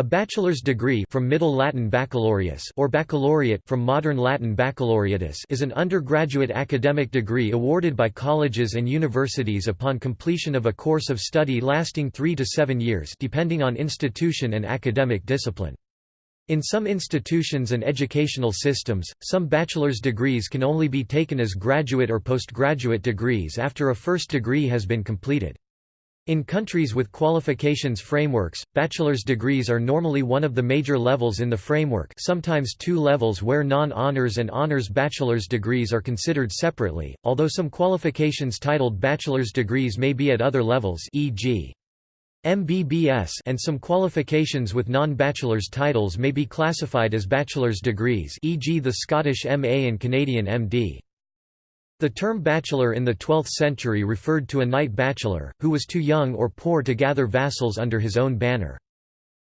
A bachelor's degree from Middle Latin baccalaureus or baccalaureate from Modern Latin baccalaureatus is an undergraduate academic degree awarded by colleges and universities upon completion of a course of study lasting 3 to 7 years depending on institution and academic discipline. In some institutions and educational systems, some bachelor's degrees can only be taken as graduate or postgraduate degrees after a first degree has been completed. In countries with qualifications frameworks, bachelor's degrees are normally one of the major levels in the framework sometimes two levels where non-honors and honors bachelor's degrees are considered separately, although some qualifications titled bachelor's degrees may be at other levels e.g. MBBS and some qualifications with non-bachelor's titles may be classified as bachelor's degrees e.g. the Scottish MA and Canadian MD. The term bachelor in the 12th century referred to a knight bachelor, who was too young or poor to gather vassals under his own banner.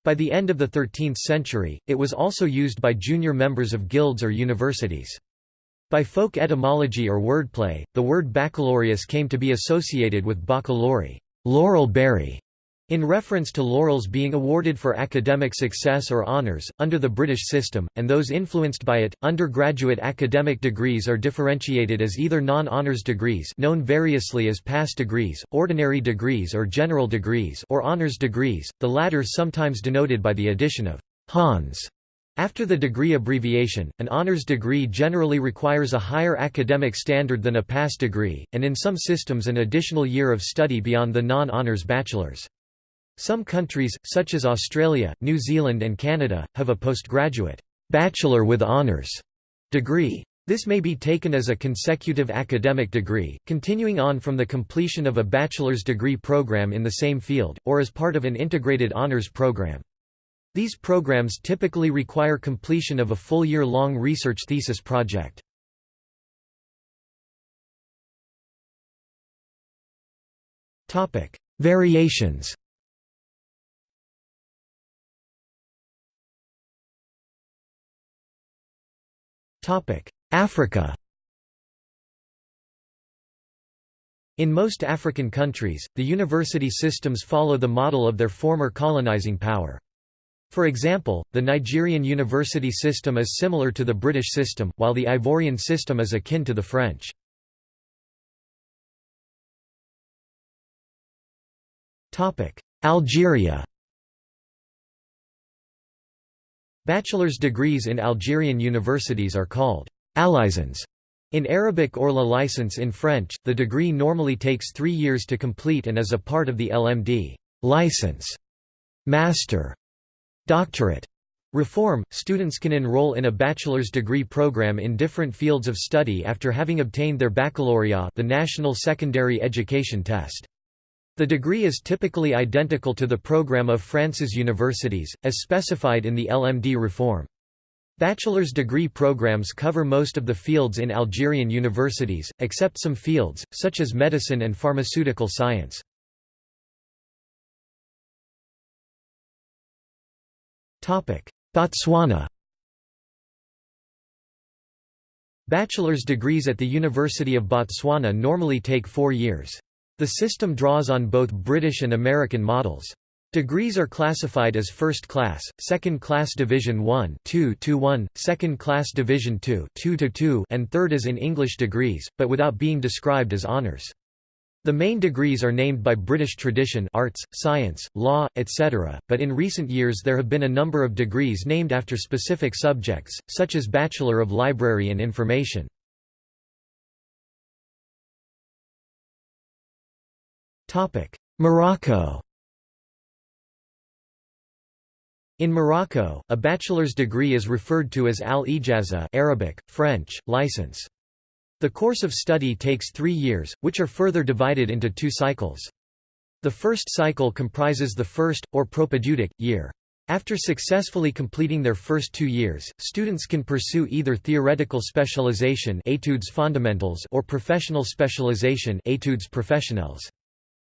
By the end of the 13th century, it was also used by junior members of guilds or universities. By folk etymology or wordplay, the word baccalaureus came to be associated with baccalaureate laurel berry", in reference to laurels being awarded for academic success or honours, under the British system, and those influenced by it, undergraduate academic degrees are differentiated as either non-honours degrees known variously as pass degrees, ordinary degrees or general degrees or honours degrees, the latter sometimes denoted by the addition of «Hons» After the degree abbreviation, an honors degree generally requires a higher academic standard than a pass degree, and in some systems an additional year of study beyond the non-honors bachelor's. Some countries, such as Australia, New Zealand and Canada, have a postgraduate bachelor with honours degree. This may be taken as a consecutive academic degree, continuing on from the completion of a bachelor's degree program in the same field, or as part of an integrated honors program. These programs typically require completion of a full year-long research thesis project. Variations Africa In most African countries, the university systems follow the model of their former colonizing power. For example, the Nigerian university system is similar to the British system, while the Ivorian system is akin to the French. Algeria Bachelor's degrees in Algerian universities are called «allicence» in Arabic or la licence in French. The degree normally takes three years to complete and is a part of the LMD license, master, doctorate reform. Students can enroll in a bachelor's degree program in different fields of study after having obtained their baccalaureate, the national secondary education test. The degree is typically identical to the program of France's universities, as specified in the LMD reform. Bachelor's degree programs cover most of the fields in Algerian universities, except some fields, such as medicine and pharmaceutical science. Botswana Bachelor's degrees at the University of Botswana normally take four years. The system draws on both British and American models. Degrees are classified as First Class, Second Class Division 1 2 to 1, Second Class Division 2 2 to 2, and Third as in English degrees, but without being described as honours. The main degrees are named by British tradition arts, science, law, etc., but in recent years there have been a number of degrees named after specific subjects, such as Bachelor of Library and Information. Morocco In Morocco, a bachelor's degree is referred to as al-ijaza Arabic, French, license. The course of study takes three years, which are further divided into two cycles. The first cycle comprises the first, or propedeutic, year. After successfully completing their first two years, students can pursue either theoretical specialization études fondamentales or professional specialization études professionnelles.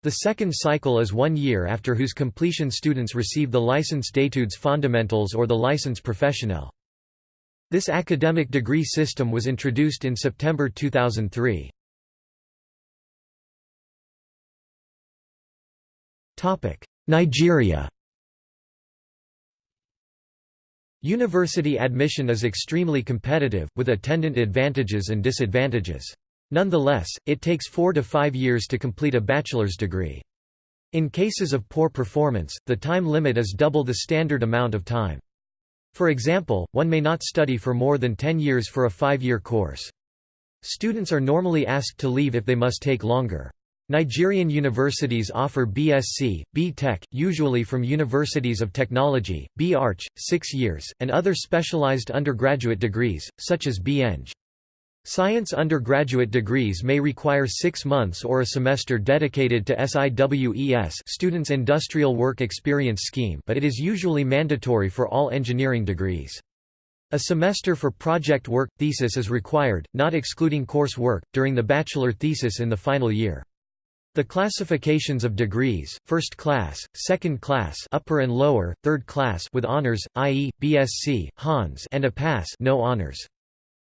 The second cycle is one year after whose completion students receive the licence d'études fondamentales or the licence professionnelle. This academic degree system was introduced in September 2003. Nigeria University admission is extremely competitive, with attendant advantages and disadvantages. Nonetheless, it takes four to five years to complete a bachelor's degree. In cases of poor performance, the time limit is double the standard amount of time. For example, one may not study for more than 10 years for a five-year course. Students are normally asked to leave if they must take longer. Nigerian universities offer BSc, B.Tech, usually from universities of technology, B.Arch, 6 years, and other specialized undergraduate degrees, such as B.Eng. Science undergraduate degrees may require six months or a semester dedicated to SIWES Students' Industrial Work Experience Scheme but it is usually mandatory for all engineering degrees. A semester for project work – thesis is required, not excluding course work, during the bachelor thesis in the final year. The classifications of degrees, first class, second class upper and lower, third class with honors, i.e., BSc, Hons and a pass no honors.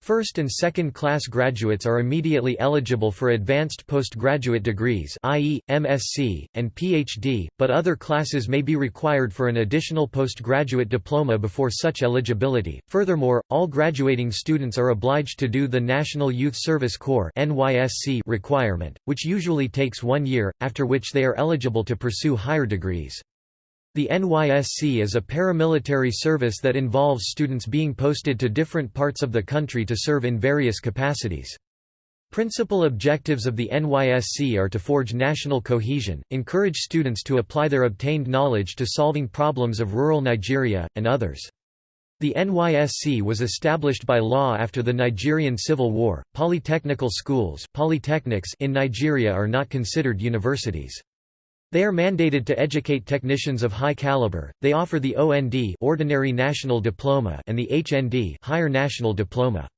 First and second class graduates are immediately eligible for advanced postgraduate degrees i.e., MSc, and PhD, but other classes may be required for an additional postgraduate diploma before such eligibility. Furthermore, all graduating students are obliged to do the National Youth Service Corps requirement, which usually takes one year, after which they are eligible to pursue higher degrees. The NYSC is a paramilitary service that involves students being posted to different parts of the country to serve in various capacities. Principal objectives of the NYSC are to forge national cohesion, encourage students to apply their obtained knowledge to solving problems of rural Nigeria, and others. The NYSC was established by law after the Nigerian Civil War. Polytechnical schools polytechnics in Nigeria are not considered universities. They are mandated to educate technicians of high caliber. They offer the OND Ordinary National Diploma and the HND Higher National Diploma.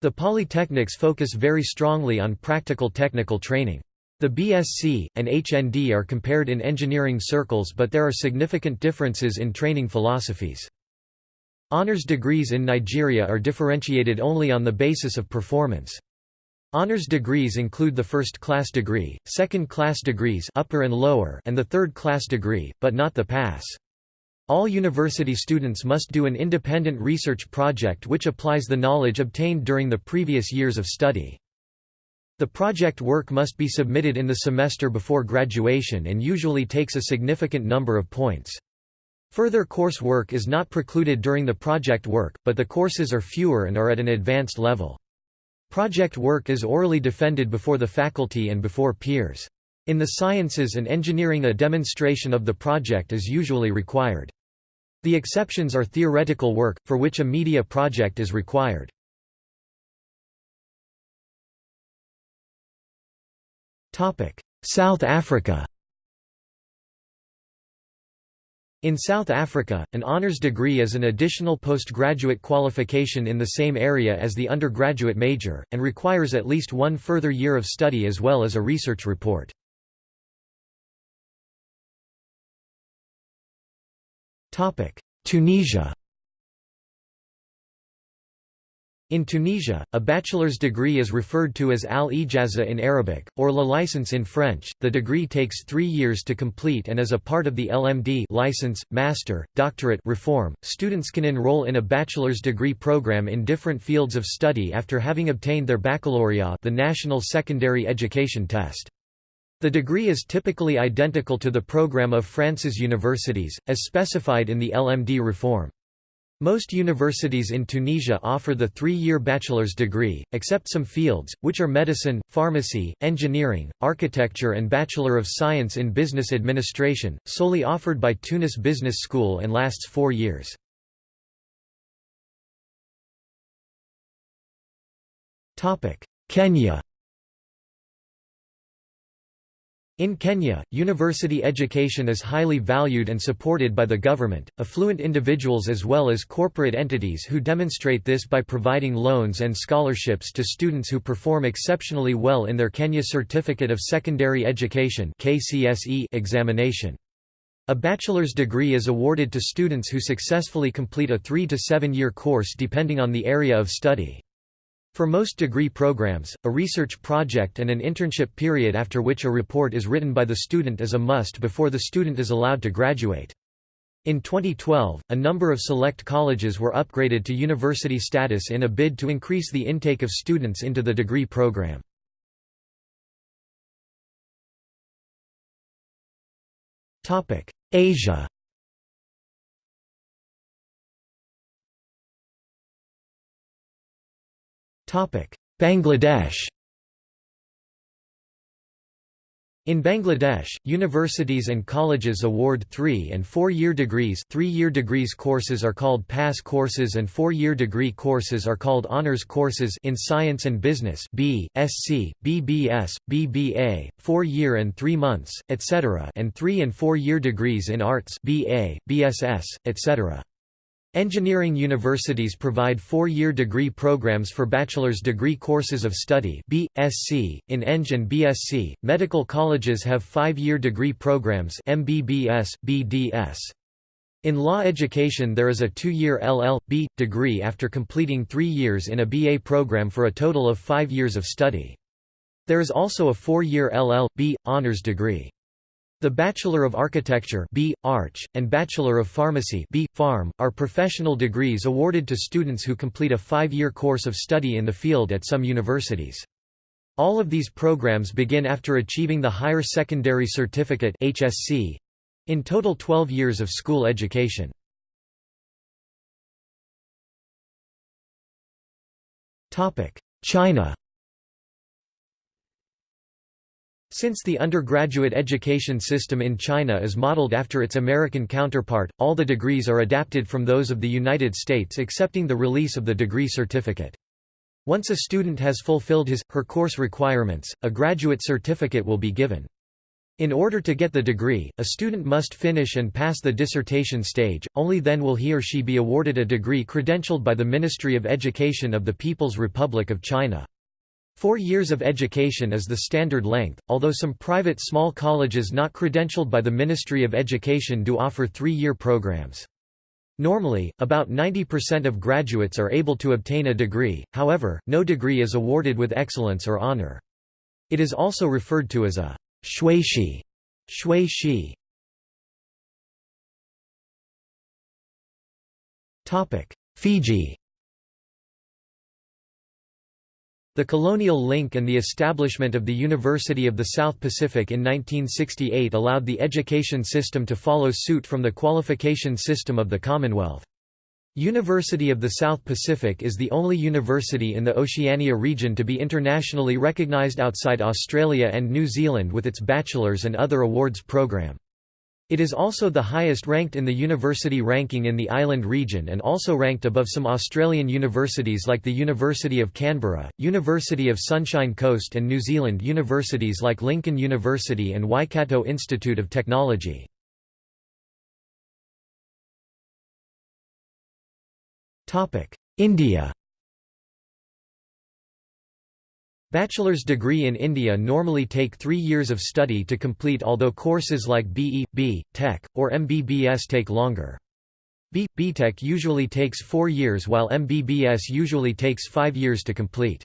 The polytechnics focus very strongly on practical technical training. The BSc and HND are compared in engineering circles but there are significant differences in training philosophies. Honours degrees in Nigeria are differentiated only on the basis of performance. Honours degrees include the first-class degree, second-class degrees upper and, lower and the third-class degree, but not the pass. All university students must do an independent research project which applies the knowledge obtained during the previous years of study. The project work must be submitted in the semester before graduation and usually takes a significant number of points. Further course work is not precluded during the project work, but the courses are fewer and are at an advanced level. Project work is orally defended before the faculty and before peers. In the sciences and engineering a demonstration of the project is usually required. The exceptions are theoretical work, for which a media project is required. South Africa In South Africa, an honours degree is an additional postgraduate qualification in the same area as the undergraduate major, and requires at least one further year of study as well as a research report. Tunisia In Tunisia, a bachelor's degree is referred to as al-ijaza in Arabic, or la licence in French. The degree takes three years to complete and is a part of the LMD license, master, doctorate reform, students can enroll in a bachelor's degree program in different fields of study after having obtained their baccalaureate the National Secondary Education Test. The degree is typically identical to the program of France's universities, as specified in the LMD reform. Most universities in Tunisia offer the three-year bachelor's degree, except some fields, which are medicine, pharmacy, engineering, architecture and Bachelor of Science in Business Administration, solely offered by Tunis Business School and lasts four years. Kenya In Kenya, university education is highly valued and supported by the government, affluent individuals as well as corporate entities who demonstrate this by providing loans and scholarships to students who perform exceptionally well in their Kenya Certificate of Secondary Education examination. A bachelor's degree is awarded to students who successfully complete a three- to seven-year course depending on the area of study. For most degree programs, a research project and an internship period after which a report is written by the student is a must before the student is allowed to graduate. In 2012, a number of select colleges were upgraded to university status in a bid to increase the intake of students into the degree program. Asia Bangladesh In Bangladesh, universities and colleges award three- and four-year degrees three-year degrees courses are called pass courses and four-year degree courses are called honors courses in science and business B, SC, BBS, BBA, four-year and three months, etc. and three- and four-year degrees in arts BA, BSS, etc. Engineering universities provide four-year degree programs for bachelor's degree courses of study B.Sc. in Eng and BSc. Medical colleges have five-year degree programs MBBS, BDS. In law education there is a two-year LL.B. degree after completing three years in a BA program for a total of five years of study. There is also a four-year LL.B. honors degree. The Bachelor of Architecture B. Arch, and Bachelor of Pharmacy B. Pharm, are professional degrees awarded to students who complete a five-year course of study in the field at some universities. All of these programs begin after achieving the Higher Secondary Certificate HSC, in total 12 years of school education. China Since the undergraduate education system in China is modeled after its American counterpart, all the degrees are adapted from those of the United States excepting the release of the degree certificate. Once a student has fulfilled his, her course requirements, a graduate certificate will be given. In order to get the degree, a student must finish and pass the dissertation stage, only then will he or she be awarded a degree credentialed by the Ministry of Education of the People's Republic of China. Four years of education is the standard length, although some private small colleges not credentialed by the Ministry of Education do offer three-year programs. Normally, about 90% of graduates are able to obtain a degree, however, no degree is awarded with excellence or honor. It is also referred to as a xueshi. shui Fiji The colonial link and the establishment of the University of the South Pacific in 1968 allowed the education system to follow suit from the qualification system of the Commonwealth. University of the South Pacific is the only university in the Oceania region to be internationally recognized outside Australia and New Zealand with its bachelor's and other awards program. It is also the highest ranked in the university ranking in the island region and also ranked above some Australian universities like the University of Canberra, University of Sunshine Coast and New Zealand universities like Lincoln University and Waikato Institute of Technology. India Bachelor's degree in India normally take three years of study to complete although courses like BE, B, Tech, or MBBS take longer. B, BTech usually takes four years while MBBS usually takes five years to complete.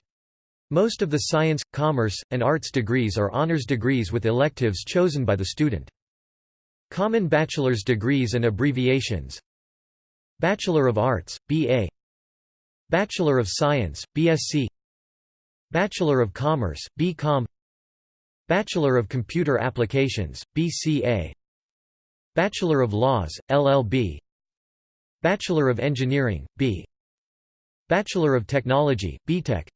Most of the science, commerce, and arts degrees are honors degrees with electives chosen by the student. Common bachelor's degrees and abbreviations Bachelor of Arts, B.A. Bachelor of Science, BSc Bachelor of Commerce, B.Com Bachelor of Computer Applications, BCA Bachelor of Laws, LLB Bachelor of Engineering, B. Bachelor of Technology, BTech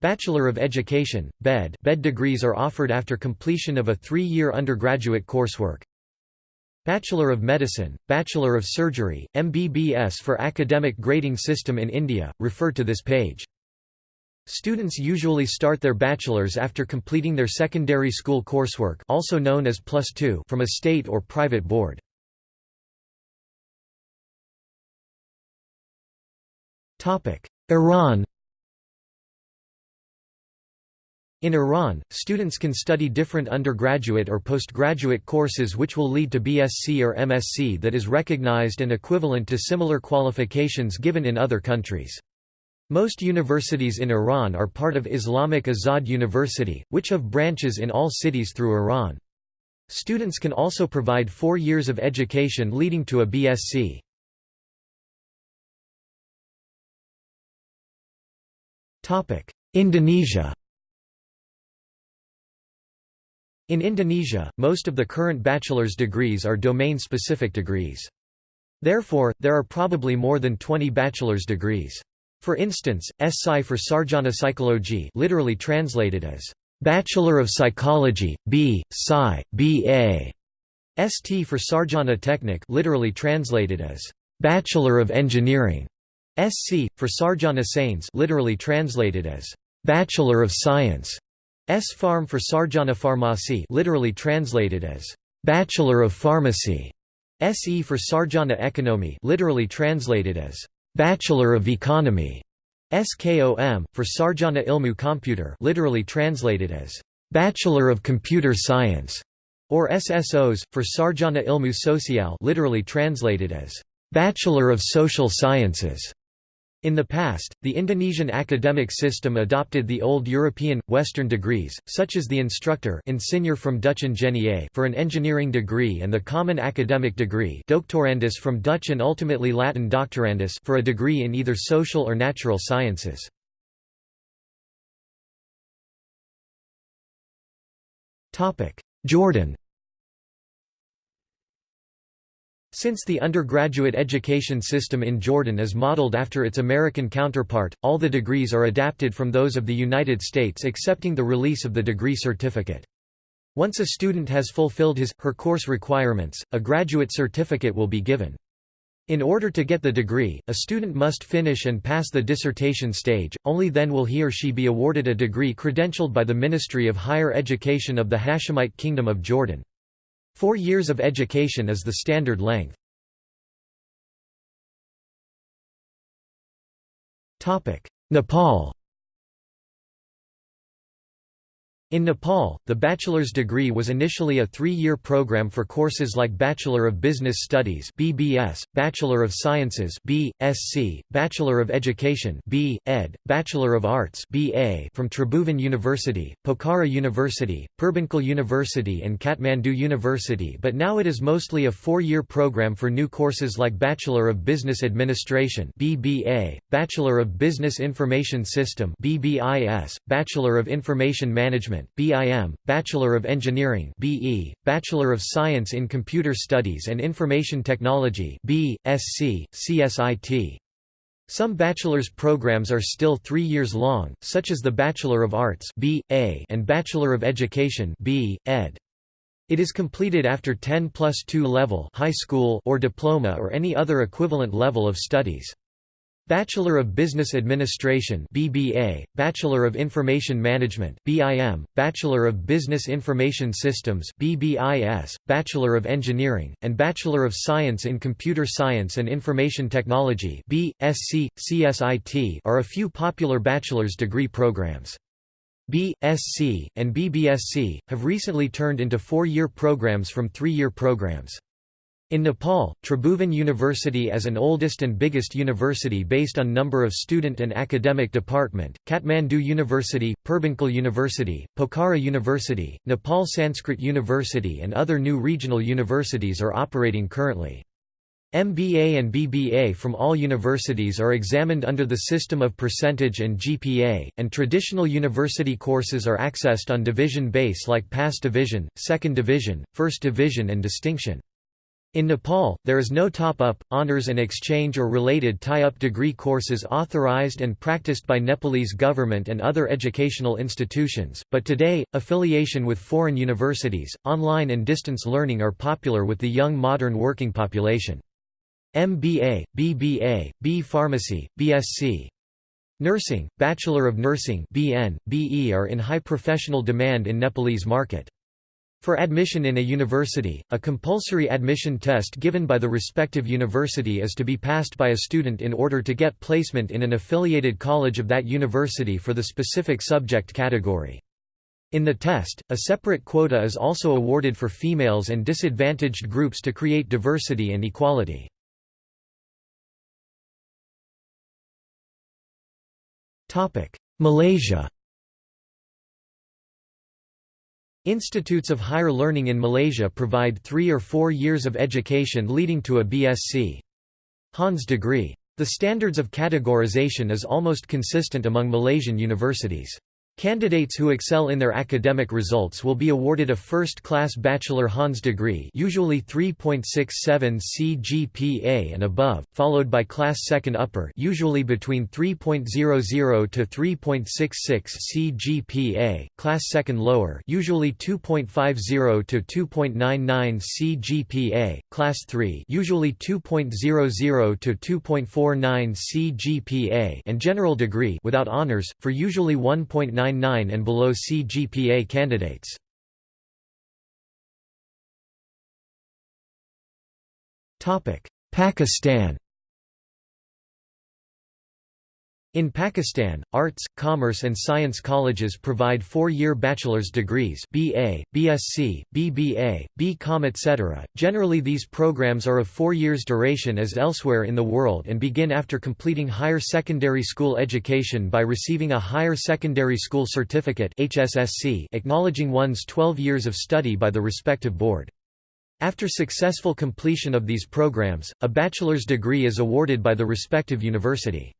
Bachelor of Education, BEd BEd degrees are offered after completion of a three-year undergraduate coursework. Bachelor of Medicine, Bachelor of Surgery, MBBS for academic grading system in India, refer to this page. Students usually start their bachelor's after completing their secondary school coursework also known as plus 2 from a state or private board. Iran In Iran, students can study different undergraduate or postgraduate courses which will lead to BSc or MSc that is recognized and equivalent to similar qualifications given in other countries. Most universities in Iran are part of Islamic Azad University, which have branches in all cities through Iran. Students can also provide four years of education leading to a BSc. Indonesia In Indonesia, most of the current bachelor's degrees are domain-specific degrees. Therefore, there are probably more than 20 bachelor's degrees. For instance, SSci for Sarjana Psikologi literally translated as Bachelor of Psychology, B. Sci. B.A. ST for Sarjana Teknik literally translated as Bachelor of Engineering. SC for Sarjana Sains literally translated as Bachelor of Science. S Farm for Sarjana Farmasi literally translated as Bachelor of Pharmacy. SE for Sarjana Ekonomi literally translated as Bachelor of Economy. SKOM, for Sarjana Ilmu Komputer literally translated as Bachelor of Computer Science, or SSOs, for Sarjana Ilmu Sosial literally translated as Bachelor of Social Sciences. In the past, the Indonesian academic system adopted the old European, Western degrees, such as the instructor ingenieur from Dutch ingenieur for an engineering degree and the common academic degree doctorandus from Dutch and ultimately Latin doctorandus for a degree in either social or natural sciences. Jordan Since the undergraduate education system in Jordan is modeled after its American counterpart, all the degrees are adapted from those of the United States excepting the release of the degree certificate. Once a student has fulfilled his, her course requirements, a graduate certificate will be given. In order to get the degree, a student must finish and pass the dissertation stage, only then will he or she be awarded a degree credentialed by the Ministry of Higher Education of the Hashemite Kingdom of Jordan. Four years of education is the standard length. Nepal In Nepal, the bachelor's degree was initially a three-year program for courses like Bachelor of Business Studies (BBS), Bachelor of Sciences (B.Sc), Bachelor of Education (B. Ed., Bachelor of Arts (BA) from Tribhuvan University, Pokhara University, Purbanchal University and Kathmandu University but now it is mostly a four-year program for new courses like Bachelor of Business Administration (BBA), Bachelor of Business Information System (BBIS), Bachelor of Information Management Management (BIM), Bachelor of Engineering (BE), Bachelor of Science in Computer Studies and Information Technology (B.Sc., CSIT). Some bachelor's programs are still 3 years long, such as the Bachelor of Arts (B.A.) and Bachelor of Education (B. Ed). It is completed after 10 plus 2 level high school or diploma or any other equivalent level of studies. Bachelor of Business Administration BBA, Bachelor of Information Management BIM, Bachelor of Business Information Systems BBIS, Bachelor of Engineering, and Bachelor of Science in Computer Science and Information Technology BSc, CSIT are a few popular bachelor's degree programs. B.Sc. and BBSc, have recently turned into four-year programs from three-year programs. In Nepal, Tribhuvan University as an oldest and biggest university based on number of student and academic department, Kathmandu University, Purbanchal University, Pokhara University, Nepal Sanskrit University and other new regional universities are operating currently. MBA and BBA from all universities are examined under the system of percentage and GPA, and traditional university courses are accessed on division base like Pass Division, Second Division, First Division and Distinction. In Nepal, there is no top-up, honors and exchange or related tie-up degree courses authorized and practiced by Nepalese government and other educational institutions, but today, affiliation with foreign universities, online and distance learning are popular with the young modern working population. MBA, BBA, B Pharmacy, BSc, Nursing, Bachelor of Nursing BN, BE are in high professional demand in Nepalese market. For admission in a university, a compulsory admission test given by the respective university is to be passed by a student in order to get placement in an affiliated college of that university for the specific subject category. In the test, a separate quota is also awarded for females and disadvantaged groups to create diversity and equality. Malaysia Institutes of higher learning in Malaysia provide three or four years of education leading to a BSc. Hons degree. The standards of categorization is almost consistent among Malaysian universities. Candidates who excel in their academic results will be awarded a first-class Bachelor Hons degree usually 3.67 CGPA and above, followed by Class 2nd Upper usually between 3.00 to 3.66 CGPA, Class 2nd Lower usually 2.50 to 2.99 CGPA, Class 3 usually 2.00 to 2.49 CGPA and General degree without honors, for usually 1.9 9.99 and below CGPA candidates. Pakistan In Pakistan, arts, commerce and science colleges provide four-year bachelor's degrees BA, BSc, BBA, BCom etc. Generally these programs are of four years duration as elsewhere in the world and begin after completing higher secondary school education by receiving a Higher Secondary School Certificate HSSC acknowledging one's 12 years of study by the respective board. After successful completion of these programs, a bachelor's degree is awarded by the respective university.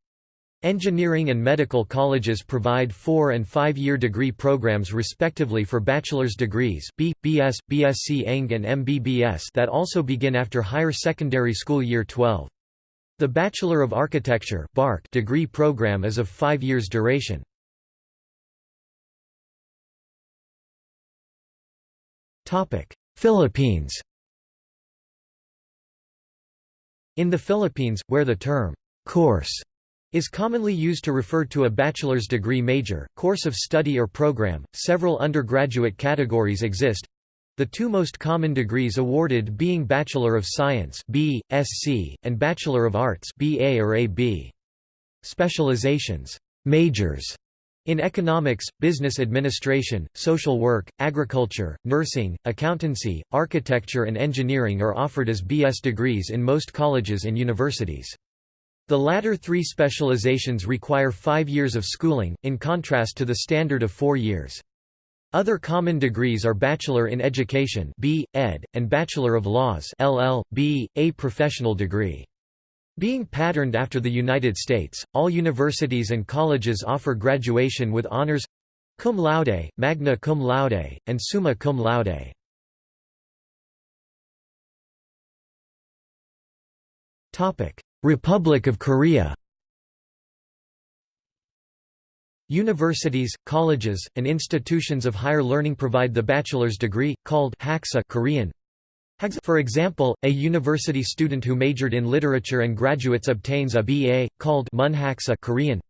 Engineering and medical colleges provide four- and five-year degree programs respectively for bachelor's degrees B, BS, BSc Eng and MBBS that also begin after higher secondary school year 12. The Bachelor of Architecture degree program is of five years duration. Philippines In the Philippines, where the term «course» is commonly used to refer to a bachelor's degree major, course of study or program. Several undergraduate categories exist. The two most common degrees awarded being Bachelor of Science (B. Sc. and Bachelor of Arts (BA or AB). Specializations, majors in economics, business administration, social work, agriculture, nursing, accountancy, architecture and engineering are offered as BS degrees in most colleges and universities. The latter three specializations require five years of schooling, in contrast to the standard of four years. Other common degrees are Bachelor in Education B. Ed, and Bachelor of Laws LL.B. A professional degree. Being patterned after the United States, all universities and colleges offer graduation with honors cum laude, magna cum laude, and summa cum laude. Republic of Korea Universities, colleges, and institutions of higher learning provide the bachelor's degree, called Haksa Korean. For example, a university student who majored in literature and graduates obtains a BA, called Munhaksa Korean.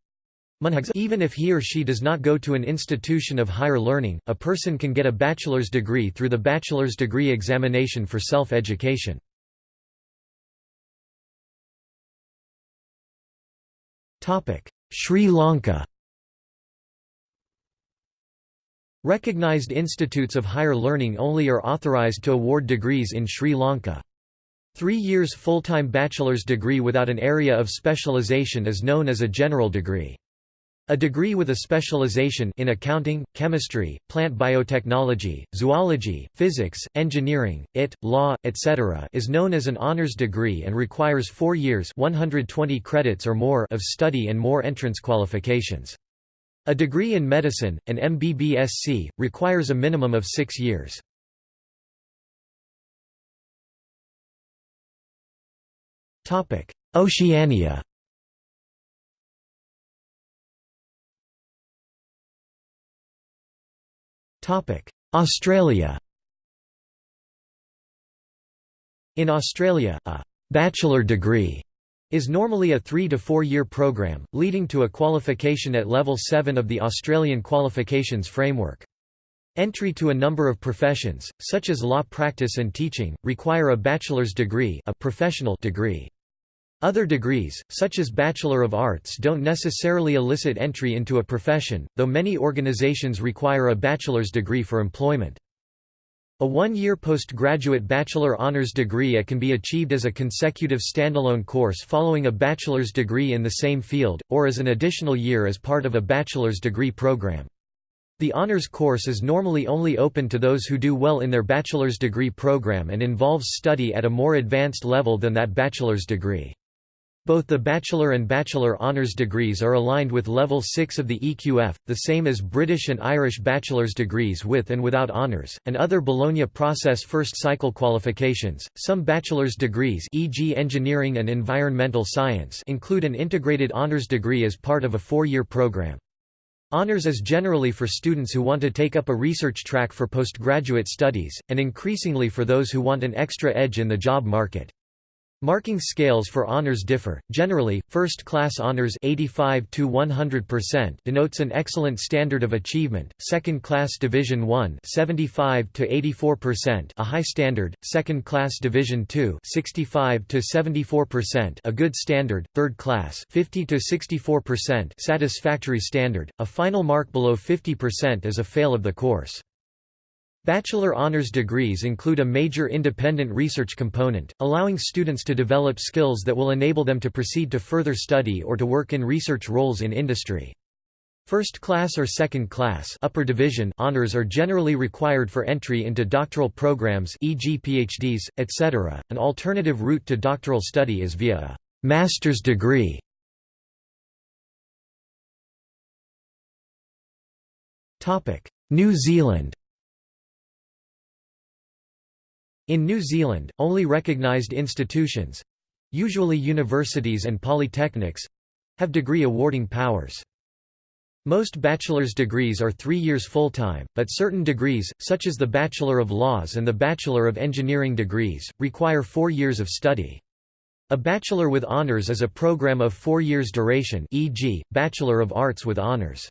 Even if he or she does not go to an institution of higher learning, a person can get a bachelor's degree through the bachelor's degree examination for self-education. Sri Lanka Recognized institutes of higher learning only are authorized to award degrees in Sri Lanka. Three years full-time bachelor's degree without an area of specialization is known as a general degree. A degree with a specialization in accounting, chemistry, plant biotechnology, zoology, physics, engineering, IT, law, etc. is known as an honors degree and requires 4 years 120 credits or more of study and more entrance qualifications. A degree in medicine, an MBBSc, requires a minimum of 6 years. Oceania Australia In Australia, a «bachelor degree» is normally a three- to four-year program, leading to a qualification at level 7 of the Australian qualifications framework. Entry to a number of professions, such as law practice and teaching, require a bachelor's degree a professional degree. Other degrees, such as Bachelor of Arts don't necessarily elicit entry into a profession, though many organizations require a bachelor's degree for employment. A one-year postgraduate bachelor honors degree can be achieved as a consecutive standalone course following a bachelor's degree in the same field, or as an additional year as part of a bachelor's degree program. The honors course is normally only open to those who do well in their bachelor's degree program and involves study at a more advanced level than that bachelor's degree. Both the bachelor and bachelor honours degrees are aligned with level 6 of the EQF, the same as British and Irish bachelor's degrees with and without honours, and other Bologna process first cycle qualifications. Some bachelor's degrees, e.g., engineering and environmental science, include an integrated honours degree as part of a four-year program. Honours is generally for students who want to take up a research track for postgraduate studies, and increasingly for those who want an extra edge in the job market. Marking scales for honors differ. Generally, first-class honors 85 to 100% denotes an excellent standard of achievement. Second-class division 1 75 to 84% a high standard. Second-class division 2 65 to 74% a good standard. Third class 50 to 64% satisfactory standard. A final mark below 50% is a fail of the course. Bachelor honors degrees include a major independent research component, allowing students to develop skills that will enable them to proceed to further study or to work in research roles in industry. First class or second class upper division honors are generally required for entry into doctoral programs e.g. PhDs, etc. An alternative route to doctoral study is via a master's degree. New Zealand In New Zealand, only recognised institutions—usually universities and polytechnics—have degree awarding powers. Most bachelor's degrees are three years full-time, but certain degrees, such as the Bachelor of Laws and the Bachelor of Engineering degrees, require four years of study. A Bachelor with Honours is a program of four years duration e.g., Bachelor of Arts with Honours.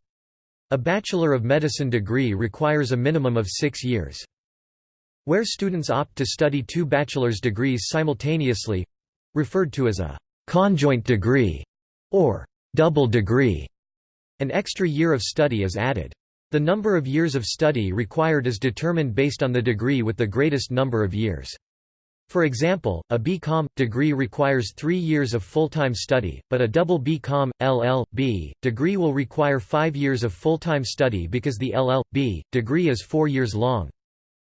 A Bachelor of Medicine degree requires a minimum of six years. Where students opt to study two bachelor's degrees simultaneously—referred to as a «conjoint degree» or «double degree», an extra year of study is added. The number of years of study required is determined based on the degree with the greatest number of years. For example, a BCom degree requires three years of full-time study, but a double BCom, LL.B. degree will require five years of full-time study because the LL.B. degree is four years long.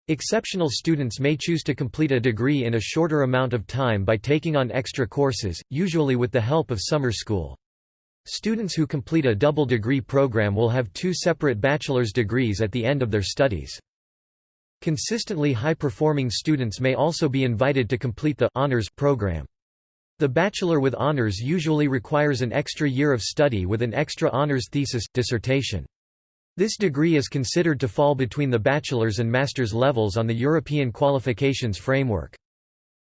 Exceptional students may choose to complete a degree in a shorter amount of time by taking on extra courses, usually with the help of summer school. Students who complete a double degree program will have two separate bachelor's degrees at the end of their studies. Consistently high-performing students may also be invited to complete the honors program. The bachelor with honors usually requires an extra year of study with an extra honors thesis, dissertation. This degree is considered to fall between the bachelor's and master's levels on the European qualifications framework.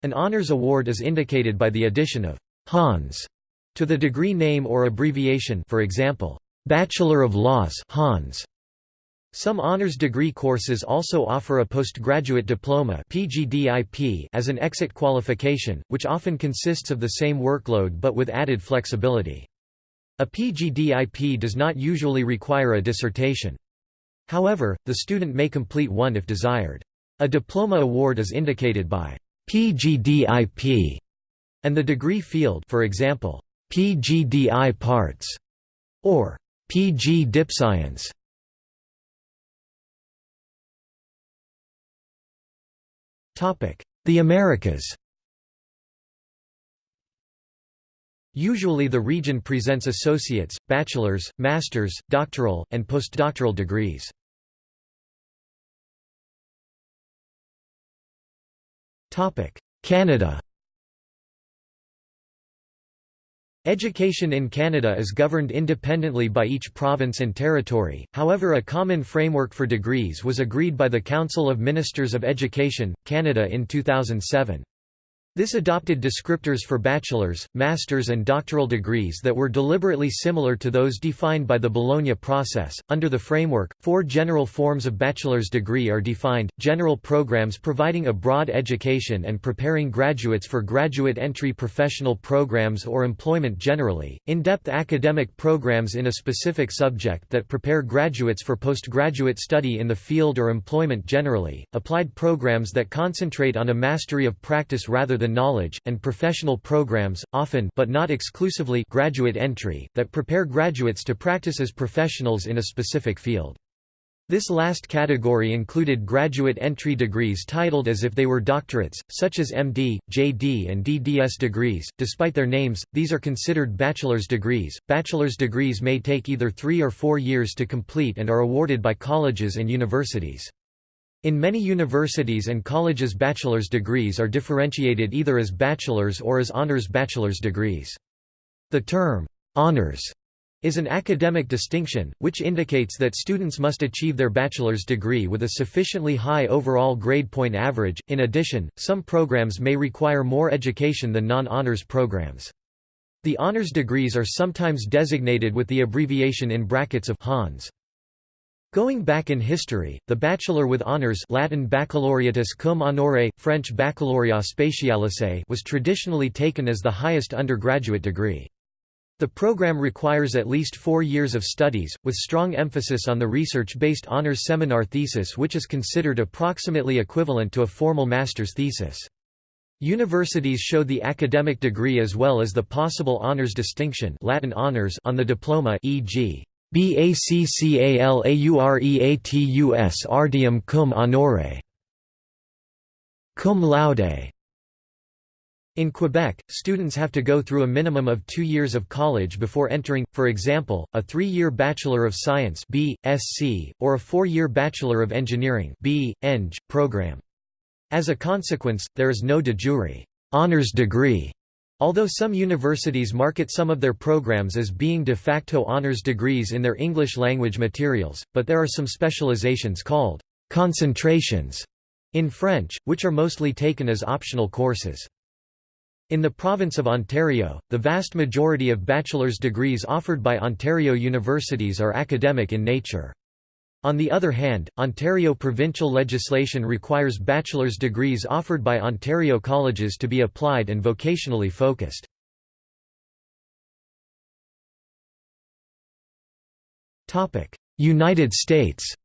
An honours award is indicated by the addition of «Hons» to the degree name or abbreviation for example, Bachelor of Laws Hons. Some honors degree courses also offer a postgraduate diploma PGDIP as an exit qualification, which often consists of the same workload but with added flexibility. A PGDIP does not usually require a dissertation. However, the student may complete one if desired. A diploma award is indicated by PGDIP and the degree field for example, PGDipArts or PG DipScience. The Americas Usually the region presents associates, bachelor's, master's, doctoral, and postdoctoral degrees. Canada Education in Canada is governed independently by each province and territory, however a common framework for degrees was agreed by the Council of Ministers of Education, Canada in 2007. This adopted descriptors for bachelor's, master's, and doctoral degrees that were deliberately similar to those defined by the Bologna process. Under the framework, four general forms of bachelor's degree are defined general programs providing a broad education and preparing graduates for graduate entry professional programs or employment generally, in depth academic programs in a specific subject that prepare graduates for postgraduate study in the field or employment generally, applied programs that concentrate on a mastery of practice rather than the knowledge, and professional programs, often but not exclusively graduate entry, that prepare graduates to practice as professionals in a specific field. This last category included graduate entry degrees titled as if they were doctorates, such as MD, JD, and DDS degrees. Despite their names, these are considered bachelor's degrees. Bachelor's degrees may take either three or four years to complete and are awarded by colleges and universities. In many universities and colleges, bachelor's degrees are differentiated either as bachelor's or as honors bachelor's degrees. The term, honors is an academic distinction, which indicates that students must achieve their bachelor's degree with a sufficiently high overall grade point average. In addition, some programs may require more education than non-honors programs. The honors degrees are sometimes designated with the abbreviation in brackets of Hons. Going back in history, the bachelor with honors Latin baccalaureatus cum honore, French baccalauréat spécialisé was traditionally taken as the highest undergraduate degree. The program requires at least four years of studies, with strong emphasis on the research-based honors seminar thesis which is considered approximately equivalent to a formal master's thesis. Universities show the academic degree as well as the possible honors distinction Latin honors on the diploma e.g. BACCALAUREATUS artium cum honore cum laude in Quebec, students have to go through a minimum of two years of college before entering, for example, a three-year Bachelor of Science BSc, or a four-year Bachelor of Engineering B. Eng, program. As a consequence, there is no de jure honors degree, although some universities market some of their programs as being de facto honors degrees in their English language materials, but there are some specializations called concentrations in French, which are mostly taken as optional courses. In the province of Ontario, the vast majority of bachelor's degrees offered by Ontario universities are academic in nature. On the other hand, Ontario provincial legislation requires bachelor's degrees offered by Ontario colleges to be applied and vocationally focused. United States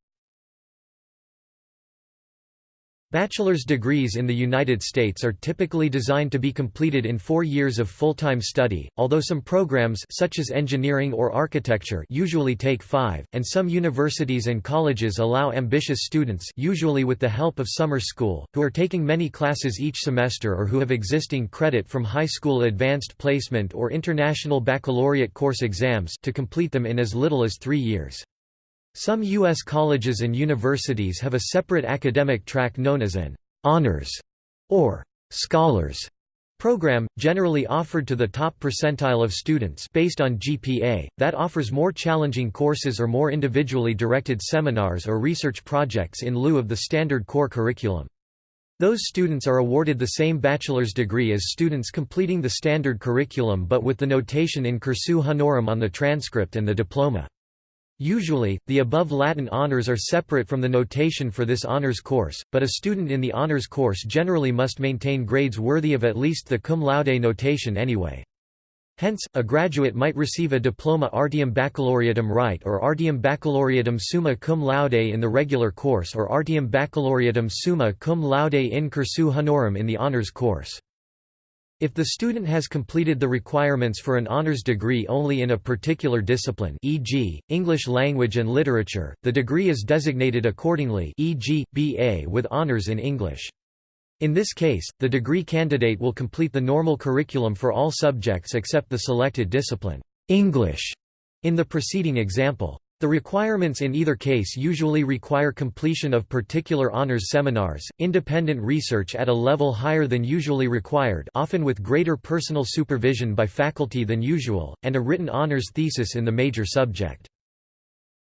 Bachelor's degrees in the United States are typically designed to be completed in four years of full-time study, although some programs such as engineering or architecture usually take five, and some universities and colleges allow ambitious students usually with the help of summer school, who are taking many classes each semester or who have existing credit from high school advanced placement or international baccalaureate course exams to complete them in as little as three years. Some U.S. colleges and universities have a separate academic track known as an «honors» or «scholars» program, generally offered to the top percentile of students based on GPA, that offers more challenging courses or more individually directed seminars or research projects in lieu of the standard core curriculum. Those students are awarded the same bachelor's degree as students completing the standard curriculum but with the notation in cursu honorum on the transcript and the diploma. Usually, the above Latin honors are separate from the notation for this honors course, but a student in the honors course generally must maintain grades worthy of at least the cum laude notation anyway. Hence, a graduate might receive a diploma artium baccalaureatum rite or artium baccalaureatum summa cum laude in the regular course or artium baccalaureatum summa cum laude in cursu honorum in the honors course. If the student has completed the requirements for an honors degree only in a particular discipline e.g., English language and literature, the degree is designated accordingly e.g., BA with honors in English. In this case, the degree candidate will complete the normal curriculum for all subjects except the selected discipline English in the preceding example. The requirements in either case usually require completion of particular honors seminars, independent research at a level higher than usually required often with greater personal supervision by faculty than usual, and a written honors thesis in the major subject.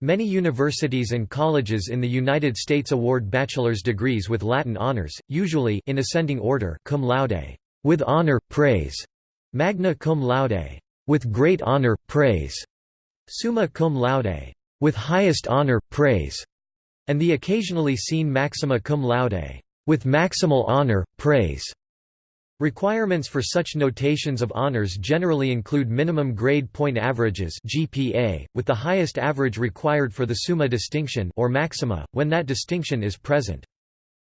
Many universities and colleges in the United States award bachelor's degrees with Latin honors, usually in ascending order cum laude, with honor, praise, magna cum laude, with great honor, praise, summa cum laude, with highest honor, praise, and the occasionally seen maxima cum laude, with maximal honor, praise. Requirements for such notations of honors generally include minimum grade point averages GPA, with the highest average required for the summa distinction or maxima, when that distinction is present.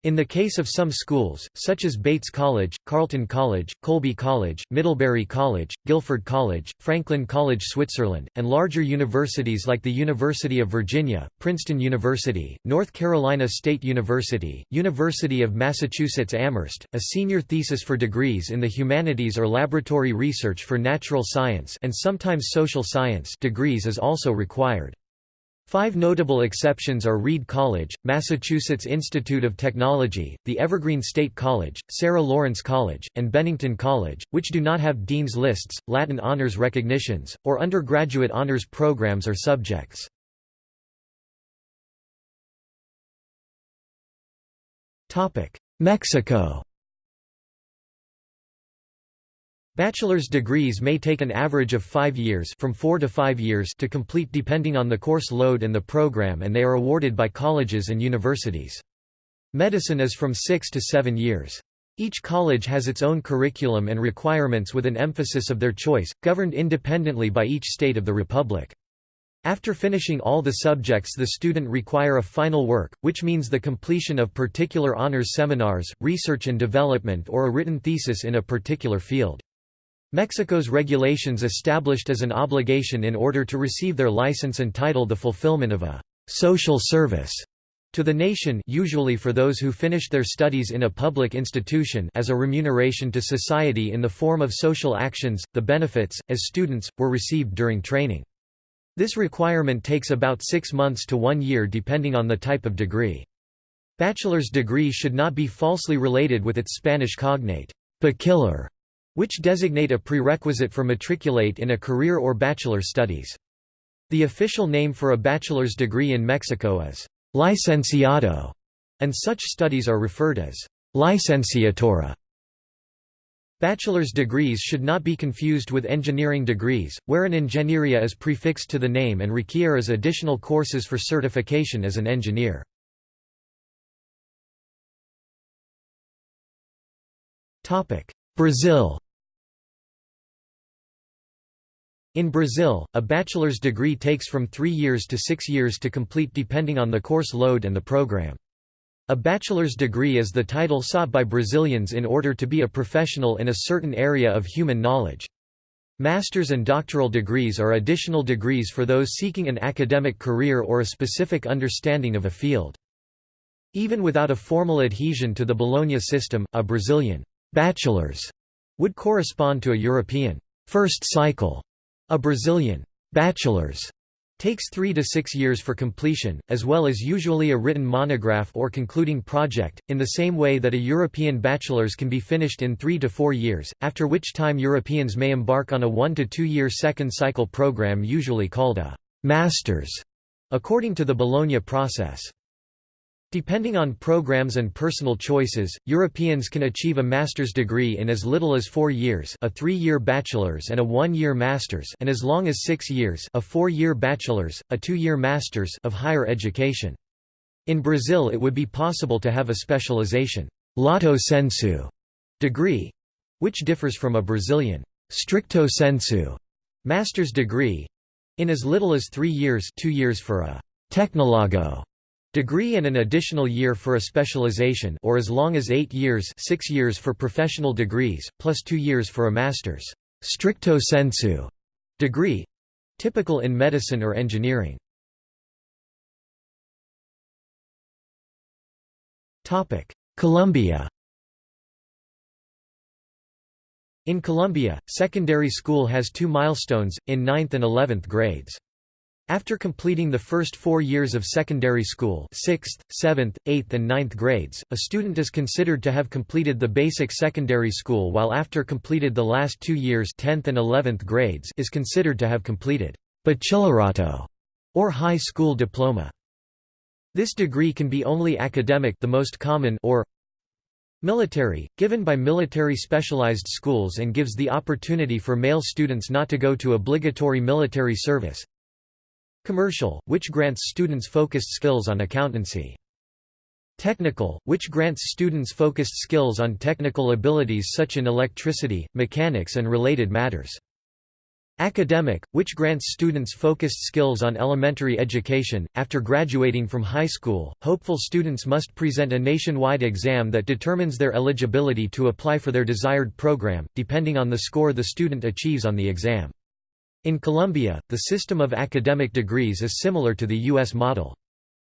In the case of some schools, such as Bates College, Carleton College, Colby College, Middlebury College, Guilford College, Franklin College Switzerland, and larger universities like the University of Virginia, Princeton University, North Carolina State University, University of Massachusetts Amherst, a senior thesis for degrees in the humanities or laboratory research for natural science and sometimes social science degrees is also required. Five notable exceptions are Reed College, Massachusetts Institute of Technology, the Evergreen State College, Sarah Lawrence College, and Bennington College, which do not have dean's lists, Latin honors recognitions, or undergraduate honors programs or subjects. Mexico Bachelor's degrees may take an average of five years from four to five years to complete depending on the course load and the program and they are awarded by colleges and universities. Medicine is from six to seven years. Each college has its own curriculum and requirements with an emphasis of their choice, governed independently by each state of the republic. After finishing all the subjects the student require a final work, which means the completion of particular honors seminars, research and development or a written thesis in a particular field. Mexico's regulations established as an obligation in order to receive their license and title the fulfillment of a «social service» to the nation usually for those who finished their studies in a public institution as a remuneration to society in the form of social actions, the benefits, as students, were received during training. This requirement takes about six months to one year depending on the type of degree. Bachelor's degree should not be falsely related with its Spanish cognate, bachiller, which designate a prerequisite for matriculate in a career or bachelor studies. The official name for a bachelor's degree in Mexico is licenciado, and such studies are referred as licenciatura. Bachelor's degrees should not be confused with engineering degrees, where an ingeniería is prefixed to the name and requires additional courses for certification as an engineer. Brazil In Brazil, a bachelor's degree takes from three years to six years to complete depending on the course load and the program. A bachelor's degree is the title sought by Brazilians in order to be a professional in a certain area of human knowledge. Master's and doctoral degrees are additional degrees for those seeking an academic career or a specific understanding of a field. Even without a formal adhesion to the Bologna system, a Brazilian bachelor's would correspond to a European first cycle a Brazilian bachelor's takes three to six years for completion, as well as usually a written monograph or concluding project, in the same way that a European bachelor's can be finished in three to four years, after which time Europeans may embark on a one to two year second cycle program usually called a master's, according to the Bologna process. Depending on programs and personal choices, Europeans can achieve a master's degree in as little as four years a three-year bachelor's and a one-year master's and as long as six years a four-year bachelor's, a two-year master's of higher education. In Brazil it would be possible to have a specialization lato sensu degree, which differs from a Brazilian stricto sensu master's degree in as little as three years two years for a tecnologo Degree and an additional year for a specialization or as long as eight years six years for professional degrees, plus two years for a master's stricto sensu degree—typical in medicine or engineering. Colombia In Colombia, secondary school has two milestones, in 9th and 11th grades. After completing the first four years of secondary school 6th, 7th, 8th and 9th grades, a student is considered to have completed the basic secondary school while after completed the last two years 10th and 11th grades is considered to have completed bachillerato or high school diploma. This degree can be only academic the most common or military, given by military specialized schools and gives the opportunity for male students not to go to obligatory military service, Commercial, which grants students focused skills on accountancy. Technical, which grants students focused skills on technical abilities such in electricity, mechanics and related matters. Academic, which grants students focused skills on elementary education. After graduating from high school, hopeful students must present a nationwide exam that determines their eligibility to apply for their desired program, depending on the score the student achieves on the exam. In Colombia, the system of academic degrees is similar to the U.S. model.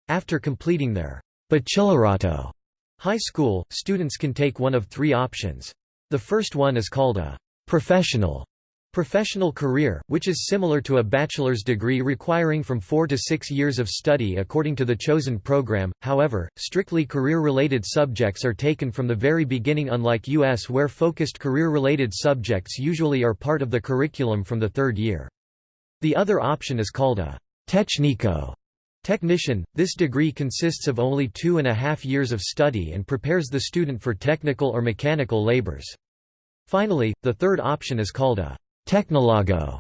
After completing their bachillerato high school, students can take one of three options. The first one is called a professional Professional career, which is similar to a bachelor's degree requiring from four to six years of study according to the chosen program, however, strictly career-related subjects are taken from the very beginning unlike U.S. where focused career-related subjects usually are part of the curriculum from the third year. The other option is called a technico technician. This degree consists of only two and a half years of study and prepares the student for technical or mechanical labors. Finally, the third option is called a Technologo,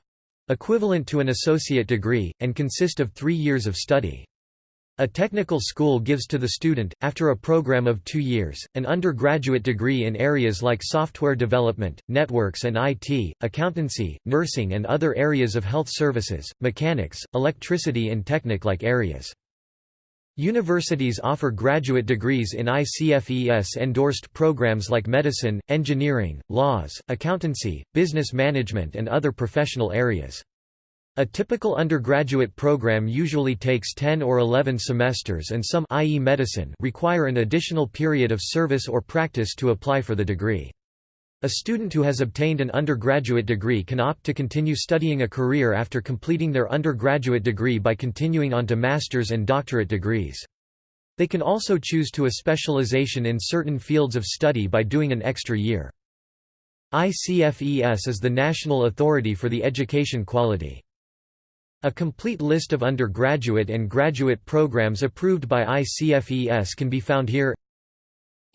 equivalent to an associate degree, and consist of three years of study. A technical school gives to the student, after a program of two years, an undergraduate degree in areas like software development, networks and IT, accountancy, nursing and other areas of health services, mechanics, electricity and technic-like areas. Universities offer graduate degrees in ICFES-endorsed programs like medicine, engineering, laws, accountancy, business management and other professional areas. A typical undergraduate program usually takes 10 or 11 semesters and some i.e. medicine require an additional period of service or practice to apply for the degree. A student who has obtained an undergraduate degree can opt to continue studying a career after completing their undergraduate degree by continuing on to master's and doctorate degrees. They can also choose to a specialization in certain fields of study by doing an extra year. ICFES is the national authority for the education quality. A complete list of undergraduate and graduate programs approved by ICFES can be found here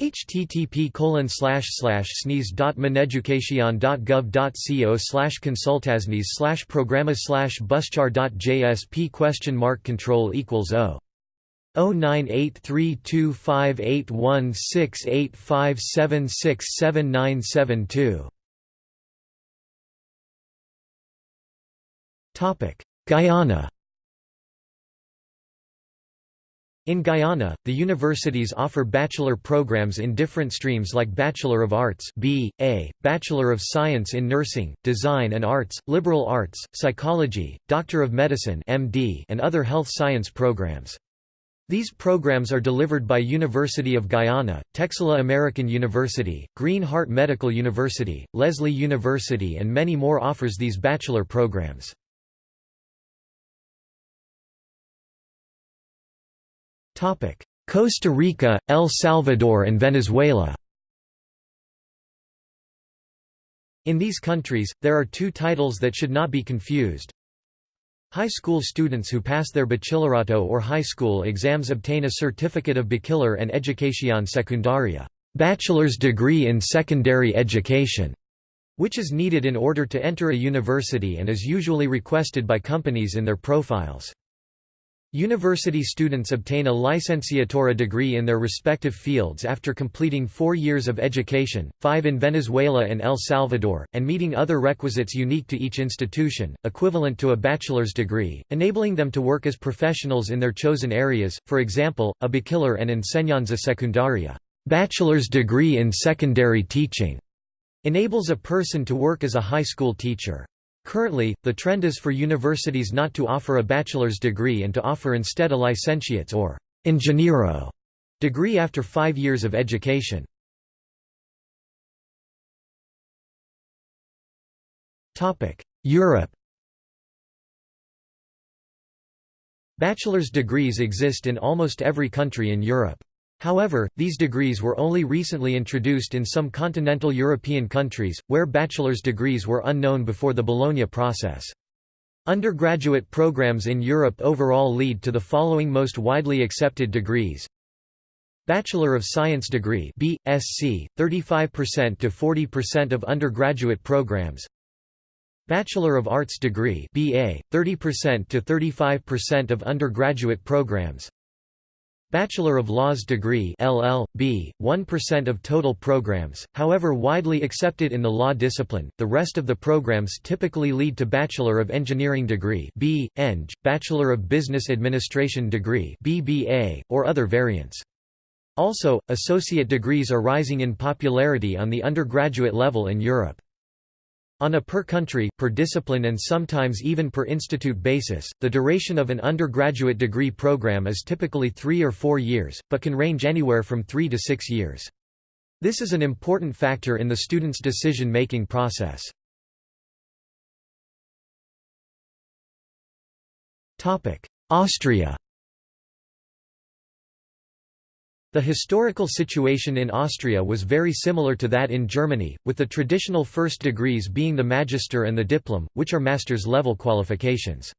http colon slash slash sneeze.mineducation.gov.co slash consultasnes slash programma slash buschar.jsp question mark control equals o 098325816857679772 Topic Guyana In Guyana, the universities offer bachelor programs in different streams like Bachelor of Arts B.A., Bachelor of Science in Nursing, Design and Arts, Liberal Arts, Psychology, Doctor of Medicine MD, and other health science programs. These programs are delivered by University of Guyana, Texila American University, Green Heart Medical University, Leslie University and many more offers these bachelor programs. Costa Rica, El Salvador and Venezuela In these countries, there are two titles that should not be confused. High school students who pass their bachillerato or high school exams obtain a certificate of bachiller and educación secundaria bachelor's degree in secondary education, which is needed in order to enter a university and is usually requested by companies in their profiles. University students obtain a licenciatura degree in their respective fields after completing four years of education, five in Venezuela and El Salvador, and meeting other requisites unique to each institution, equivalent to a bachelor's degree, enabling them to work as professionals in their chosen areas, for example, a bachiller and enseñanza secundaria bachelor's degree in secondary teaching", enables a person to work as a high school teacher. Currently, the trend is for universities not to offer a bachelor's degree and to offer instead a licentiate's or ingeniero degree after five years of education. Europe Bachelor's degrees exist in almost every country in Europe. However, these degrees were only recently introduced in some continental European countries, where bachelor's degrees were unknown before the Bologna process. Undergraduate programs in Europe overall lead to the following most widely accepted degrees. Bachelor of Science degree BSc 35% to 40% of undergraduate programs Bachelor of Arts degree BA 30% to 35% of undergraduate programs Bachelor of Laws degree LL.B., 1% of total programs, however widely accepted in the law discipline, the rest of the programs typically lead to Bachelor of Engineering degree B. Eng, Bachelor of Business Administration degree BBA, or other variants. Also, associate degrees are rising in popularity on the undergraduate level in Europe. On a per-country, per-discipline and sometimes even per-institute basis, the duration of an undergraduate degree program is typically three or four years, but can range anywhere from three to six years. This is an important factor in the student's decision-making process. Austria The historical situation in Austria was very similar to that in Germany, with the traditional first degrees being the magister and the diplom, which are master's level qualifications.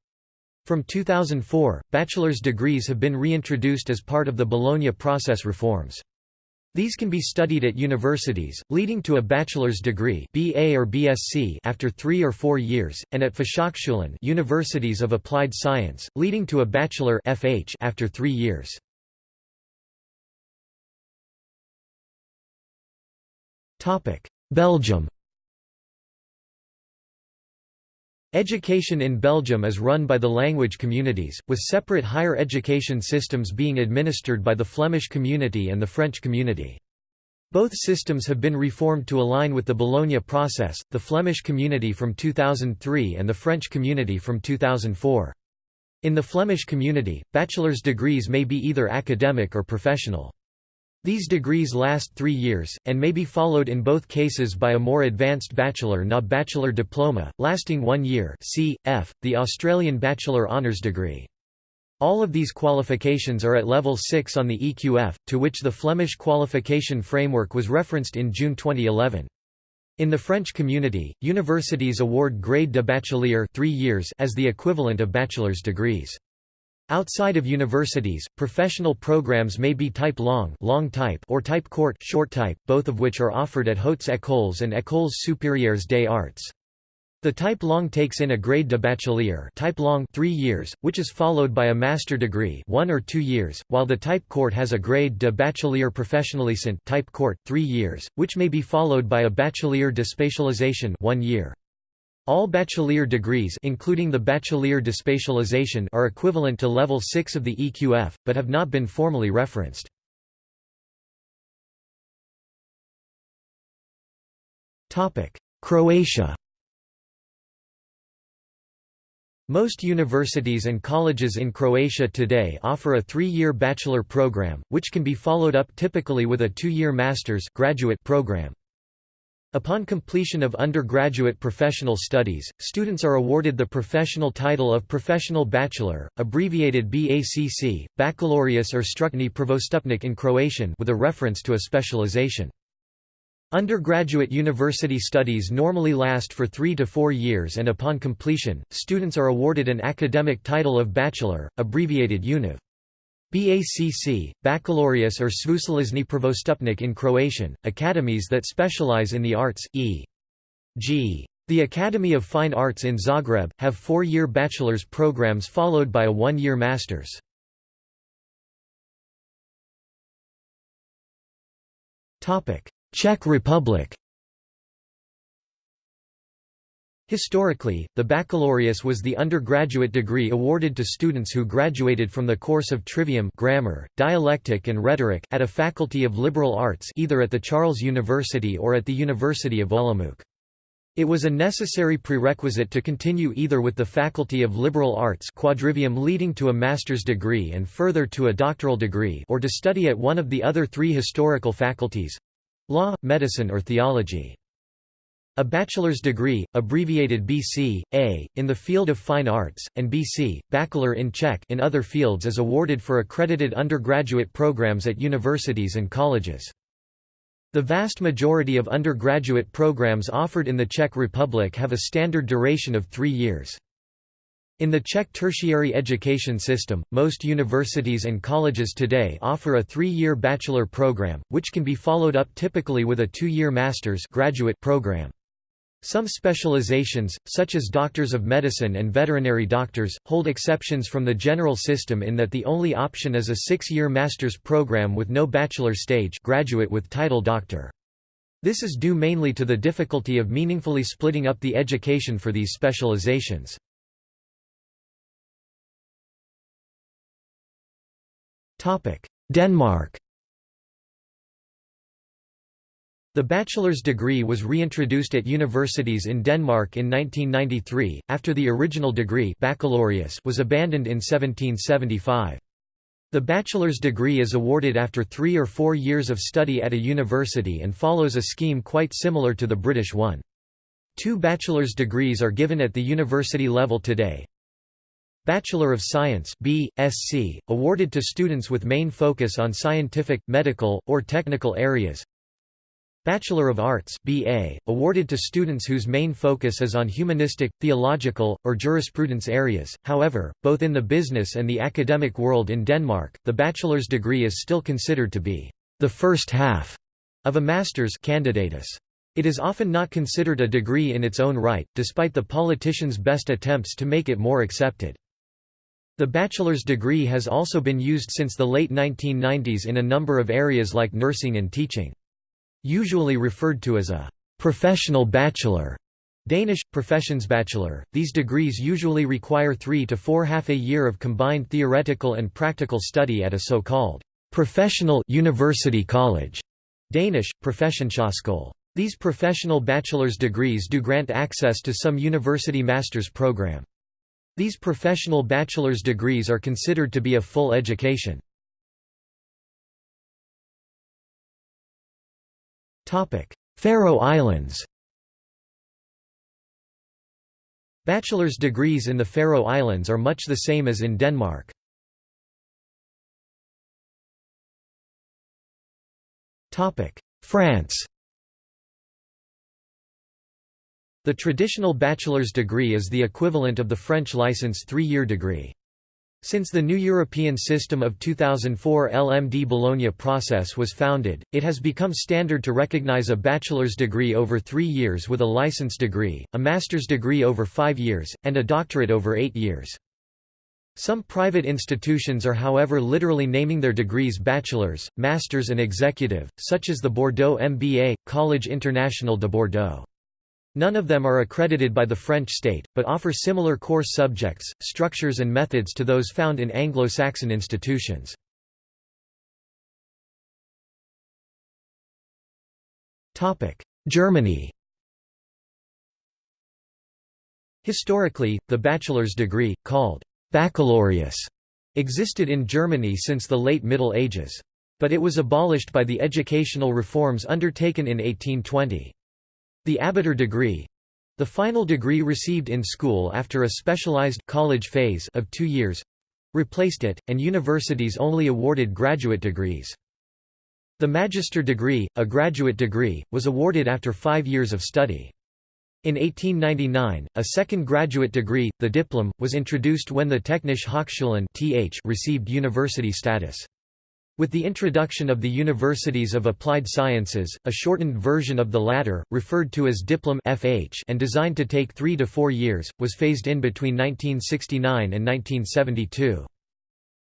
From 2004, bachelor's degrees have been reintroduced as part of the Bologna process reforms. These can be studied at universities, leading to a bachelor's degree BA or BSc after three or four years, and at Fachhochschulen universities of applied science, leading to a bachelor FH after three years. Belgium Education in Belgium is run by the language communities, with separate higher education systems being administered by the Flemish community and the French community. Both systems have been reformed to align with the Bologna process, the Flemish community from 2003 and the French community from 2004. In the Flemish community, bachelor's degrees may be either academic or professional. These degrees last three years, and may be followed in both cases by a more advanced bachelor na bachelor diploma, lasting one year c. F., the Australian Bachelor Honours degree. All of these qualifications are at level 6 on the EQF, to which the Flemish qualification framework was referenced in June 2011. In the French community, universities award grade de bachelier 3 years as the equivalent of bachelor's degrees. Outside of universities, professional programs may be type long, long type or type court, short type, both of which are offered at Hautes Écoles and Écoles supérieures des arts. The type long takes in a grade de bachelier type long 3 years, which is followed by a master degree 1 or 2 years, while the type court has a grade de bachelier professionnalisant type court 3 years, which may be followed by a bachelier de spécialisation 1 year. All bachelier degrees including the bachelier de spécialisation are equivalent to level 6 of the EQF, but have not been formally referenced. Croatia Most universities and colleges in Croatia today offer a three-year bachelor program, which can be followed up typically with a two-year master's graduate program. Upon completion of undergraduate professional studies, students are awarded the professional title of Professional Bachelor, abbreviated BACC, Baccalaureus or Stručni prvostupnik in Croatian with a reference to a specialization. Undergraduate university studies normally last for three to four years and upon completion, students are awarded an academic title of bachelor, abbreviated UNIV. BACC, Baccalaureus or Sveučilišni prvostupnik in Croatian, academies that specialize in the arts, e.g. The Academy of Fine Arts in Zagreb, have four-year bachelor's programs followed by a one-year master's. Czech Republic Historically, the baccalaureus was the undergraduate degree awarded to students who graduated from the course of trivium grammar, dialectic and rhetoric at a faculty of liberal arts either at the Charles University or at the University of Olomouc. It was a necessary prerequisite to continue either with the Faculty of Liberal Arts quadrivium leading to a master's degree and further to a doctoral degree or to study at one of the other three historical faculties—law, medicine or theology. A bachelor's degree, abbreviated BC, A, in the field of fine arts, and BC, bachelor in Czech in other fields is awarded for accredited undergraduate programs at universities and colleges. The vast majority of undergraduate programs offered in the Czech Republic have a standard duration of three years. In the Czech tertiary education system, most universities and colleges today offer a three-year bachelor program, which can be followed up typically with a two-year master's graduate program. Some specializations, such as doctors of medicine and veterinary doctors, hold exceptions from the general system in that the only option is a six-year master's program with no bachelor stage graduate with title doctor. This is due mainly to the difficulty of meaningfully splitting up the education for these specializations. Denmark The bachelor's degree was reintroduced at universities in Denmark in 1993, after the original degree baccalaureus was abandoned in 1775. The bachelor's degree is awarded after three or four years of study at a university and follows a scheme quite similar to the British one. Two bachelor's degrees are given at the university level today. Bachelor of Science B.Sc, awarded to students with main focus on scientific, medical, or technical areas. Bachelor of Arts BA, awarded to students whose main focus is on humanistic, theological, or jurisprudence areas. However, both in the business and the academic world in Denmark, the bachelor's degree is still considered to be the first half of a master's candidatus. It is often not considered a degree in its own right, despite the politicians' best attempts to make it more accepted. The bachelor's degree has also been used since the late 1990s in a number of areas like nursing and teaching. Usually referred to as a professional bachelor. Danish, professionsbachelor. These degrees usually require three to four half a year of combined theoretical and practical study at a so-called professional university college. Danish, professionshøjskole. These professional bachelor's degrees do grant access to some university master's program. These professional bachelor's degrees are considered to be a full education. Faroe Islands Bachelor's degrees in the Faroe Islands are much the same as in Denmark. France The traditional bachelor's degree is the equivalent of the French license three-year degree. Since the new European system of 2004 LMD Bologna process was founded, it has become standard to recognize a bachelor's degree over three years with a license degree, a master's degree over five years, and a doctorate over eight years. Some private institutions are however literally naming their degrees bachelor's, master's and executive, such as the Bordeaux MBA, Collège International de Bordeaux. None of them are accredited by the French state, but offer similar course subjects, structures and methods to those found in Anglo-Saxon institutions. Germany Historically, the bachelor's degree, called baccalaureus, existed in Germany since the late Middle Ages. But it was abolished by the educational reforms undertaken in 1820. The abitur degree—the final degree received in school after a specialized college phase of two years—replaced it, and universities only awarded graduate degrees. The magister degree, a graduate degree, was awarded after five years of study. In 1899, a second graduate degree, the diplom, was introduced when the Technische Hochschulen received university status. With the introduction of the Universities of Applied Sciences, a shortened version of the latter, referred to as Diplom FH and designed to take three to four years, was phased in between 1969 and 1972.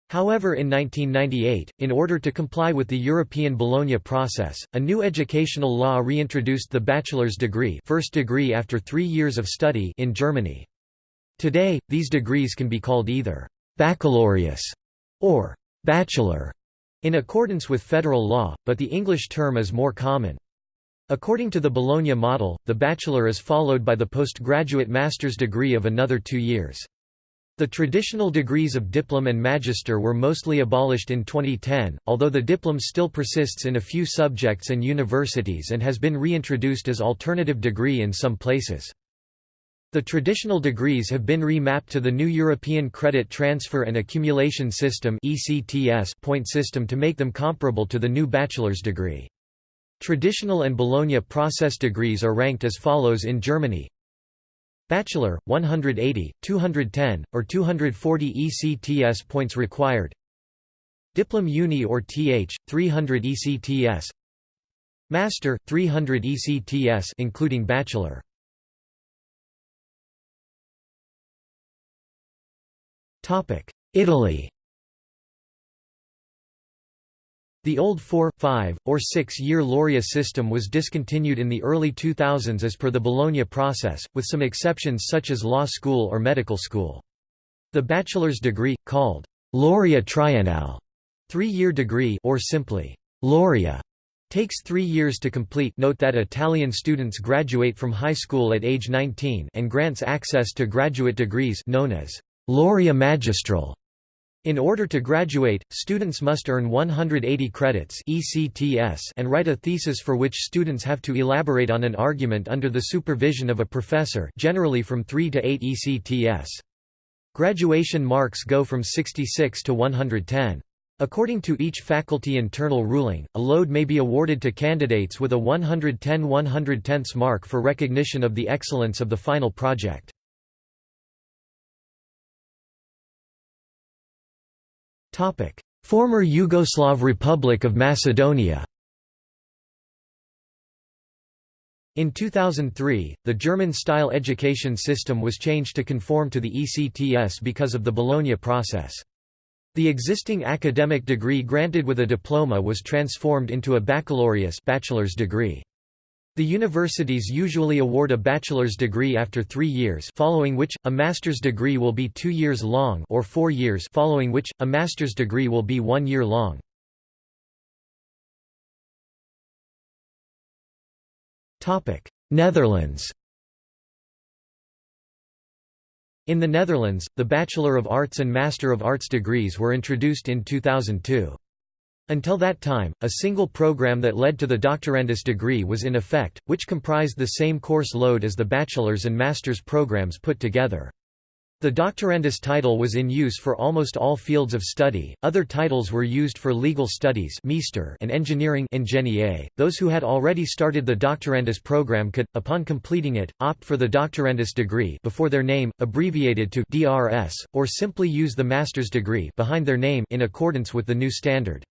However in 1998, in order to comply with the European Bologna process, a new educational law reintroduced the bachelor's degree first degree after three years of study in Germany. Today, these degrees can be called either «baccalaureus» or «bachelor» in accordance with federal law, but the English term is more common. According to the Bologna model, the bachelor is followed by the postgraduate master's degree of another two years. The traditional degrees of diplom and magister were mostly abolished in 2010, although the diplom still persists in a few subjects and universities and has been reintroduced as alternative degree in some places. The traditional degrees have been remapped to the new European Credit Transfer and Accumulation System point system to make them comparable to the new bachelor's degree. Traditional and Bologna process degrees are ranked as follows in Germany. Bachelor, 180, 210, or 240 ECTS points required. Diplom Uni or TH, 300 ECTS. Master, 300 ECTS including bachelor. Italy. The old 4, 5, or 6-year Laurea system was discontinued in the early 2000s as per the Bologna process, with some exceptions such as law school or medical school. The bachelor's degree, called Laurea triennale, three-year degree or simply Laurea, takes three years to complete. Note that Italian students graduate from high school at age 19 and grants access to graduate degrees known as Laurea magistral in order to graduate, students must earn 180 credits ECTS and write a thesis for which students have to elaborate on an argument under the supervision of a professor generally from 3 to 8 ECTS. Graduation marks go from 66 to 110. According to each faculty internal ruling, a lode may be awarded to candidates with a 110 110 mark for recognition of the excellence of the final project. Former Yugoslav Republic of Macedonia In 2003, the German-style education system was changed to conform to the ECTS because of the Bologna process. The existing academic degree granted with a diploma was transformed into a baccalaureus bachelor's degree. The universities usually award a bachelor's degree after three years following which, a master's degree will be two years long or four years following which, a master's degree will be one year long. Netherlands In the Netherlands, the Bachelor of Arts and Master of Arts degrees were introduced in 2002. Until that time, a single program that led to the doctorandus degree was in effect, which comprised the same course load as the bachelor's and master's programs put together. The doctorandus title was in use for almost all fields of study. Other titles were used for legal studies and engineering Those who had already started the doctorandus program could, upon completing it, opt for the doctorandus degree before their name, abbreviated to DRS, or simply use the master's degree behind their name in accordance with the new standard.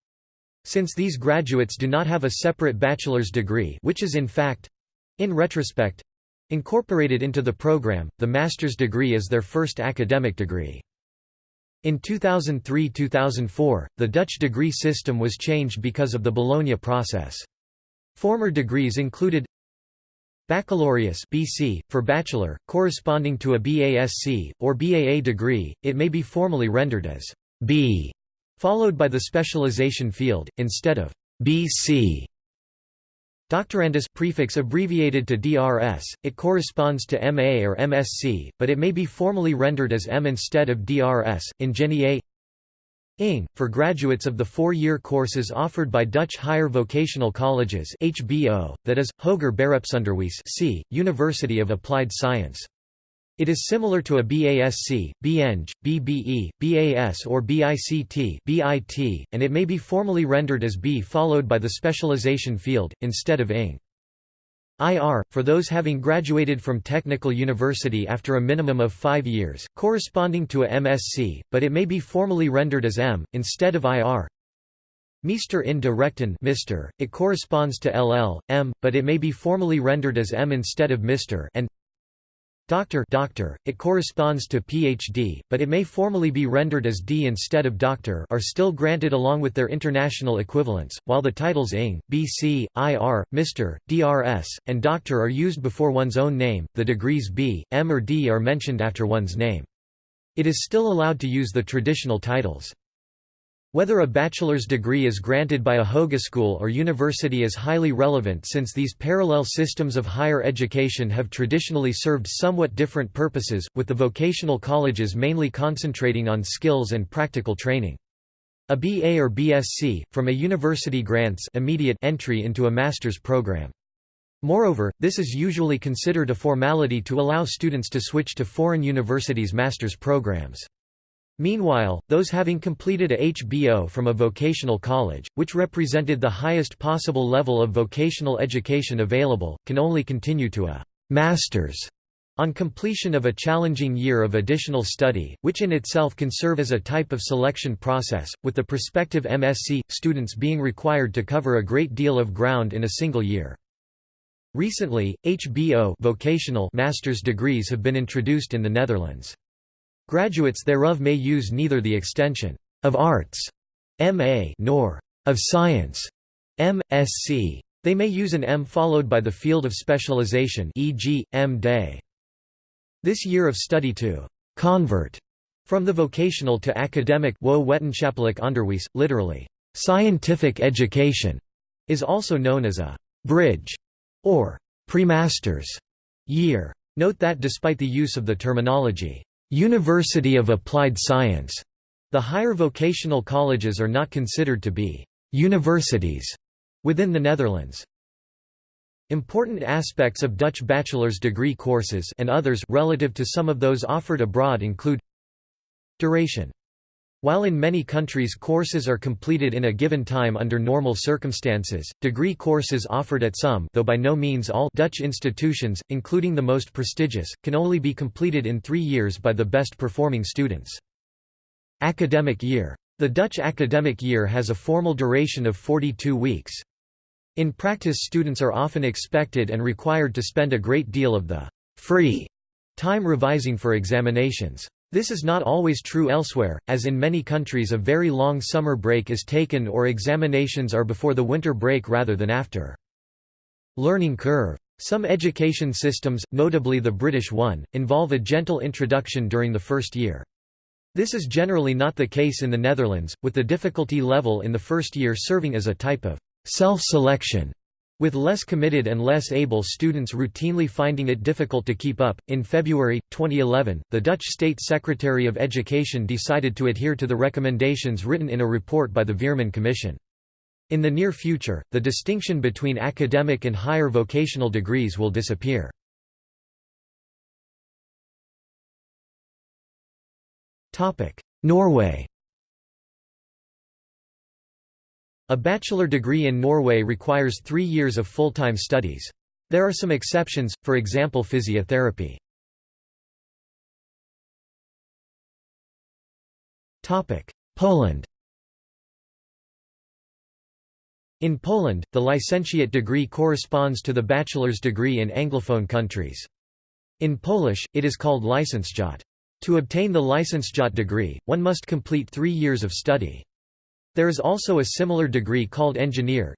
Since these graduates do not have a separate bachelor's degree which is in fact—in retrospect, incorporated into the program, the master's degree is their first academic degree. In 2003–2004, the Dutch degree system was changed because of the Bologna process. Former degrees included Baccalaureus BC, for bachelor, corresponding to a BASc, or BAA degree, it may be formally rendered as B followed by the specialization field, instead of BC. Doctorandus prefix abbreviated to DRS, it corresponds to MA or MSc, but it may be formally rendered as M instead of DRS, Ingenieur ING, for graduates of the four-year courses offered by Dutch higher vocational colleges HBO, that is, Hoger Beroepsonderwijs C, University of Applied Science. It is similar to a BASC, BEng, BBE, BAS or BICT (BIT), and it may be formally rendered as B followed by the specialization field, instead of ING. IR, for those having graduated from technical university after a minimum of five years, corresponding to a MSc, but it may be formally rendered as M, instead of IR. Meester in de Rechten Mr. It corresponds to LL, M, but it may be formally rendered as M instead of Mr. and Doctor, doctor it corresponds to PhD, but it may formally be rendered as D instead of doctor are still granted along with their international equivalents, while the titles ING, BC, IR, Mr., DRS, and Doctor are used before one's own name, the degrees B, M or D are mentioned after one's name. It is still allowed to use the traditional titles. Whether a bachelor's degree is granted by a hogeschool or university is highly relevant since these parallel systems of higher education have traditionally served somewhat different purposes, with the vocational colleges mainly concentrating on skills and practical training. A BA or BSc, from a university grants immediate entry into a master's program. Moreover, this is usually considered a formality to allow students to switch to foreign universities' master's programs. Meanwhile, those having completed a HBO from a vocational college, which represented the highest possible level of vocational education available, can only continue to a «master's» on completion of a challenging year of additional study, which in itself can serve as a type of selection process, with the prospective MSc, students being required to cover a great deal of ground in a single year. Recently, HBO vocational master's degrees have been introduced in the Netherlands. Graduates thereof may use neither the extension of arts MA nor of science M.Sc. They may use an M followed by the field of specialization e.g., M.Day. This year of study to convert from the vocational to academic literally, scientific education, is also known as a bridge or premasters year. Note that despite the use of the terminology, University of Applied Science, the higher vocational colleges are not considered to be universities within the Netherlands. Important aspects of Dutch bachelor's degree courses and others relative to some of those offered abroad include Duration while in many countries courses are completed in a given time under normal circumstances, degree courses offered at some though by no means all Dutch institutions, including the most prestigious, can only be completed in three years by the best performing students. Academic year. The Dutch academic year has a formal duration of 42 weeks. In practice students are often expected and required to spend a great deal of the free time revising for examinations. This is not always true elsewhere, as in many countries a very long summer break is taken or examinations are before the winter break rather than after. Learning curve. Some education systems, notably the British one, involve a gentle introduction during the first year. This is generally not the case in the Netherlands, with the difficulty level in the first year serving as a type of self-selection, with less committed and less able students routinely finding it difficult to keep up. In February 2011, the Dutch State Secretary of Education decided to adhere to the recommendations written in a report by the Veerman Commission. In the near future, the distinction between academic and higher vocational degrees will disappear. Norway A bachelor degree in Norway requires three years of full-time studies. There are some exceptions, for example physiotherapy. Poland In Poland, the licentiate degree corresponds to the bachelor's degree in Anglophone countries. In Polish, it is called licentiate. To obtain the licentiate degree, one must complete three years of study. There is also a similar degree called engineer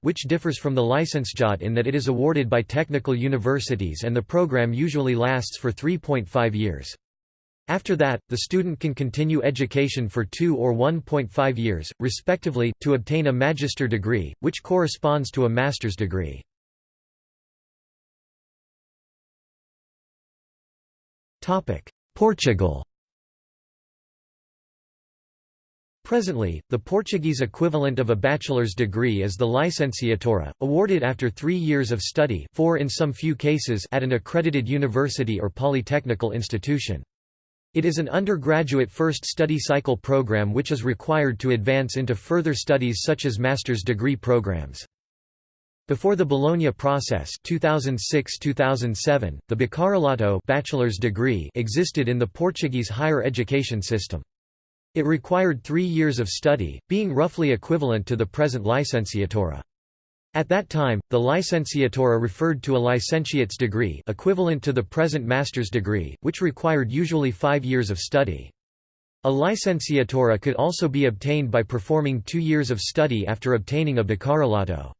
which differs from the licentiate in that it is awarded by technical universities and the program usually lasts for 3.5 years. After that, the student can continue education for 2 or 1.5 years, respectively, to obtain a magister degree, which corresponds to a master's degree. Portugal Presently, the Portuguese equivalent of a bachelor's degree is the licenciatura, awarded after three years of study four in some few cases at an accredited university or polytechnical institution. It is an undergraduate first study cycle program which is required to advance into further studies such as master's degree programs. Before the Bologna process 2006-2007, the bacharelato bachelor's degree existed in the Portuguese higher education system. It required three years of study, being roughly equivalent to the present licenciatura. At that time, the licenciatura referred to a licentiate's degree equivalent to the present master's degree, which required usually five years of study. A licenciatura could also be obtained by performing two years of study after obtaining a bacharelato.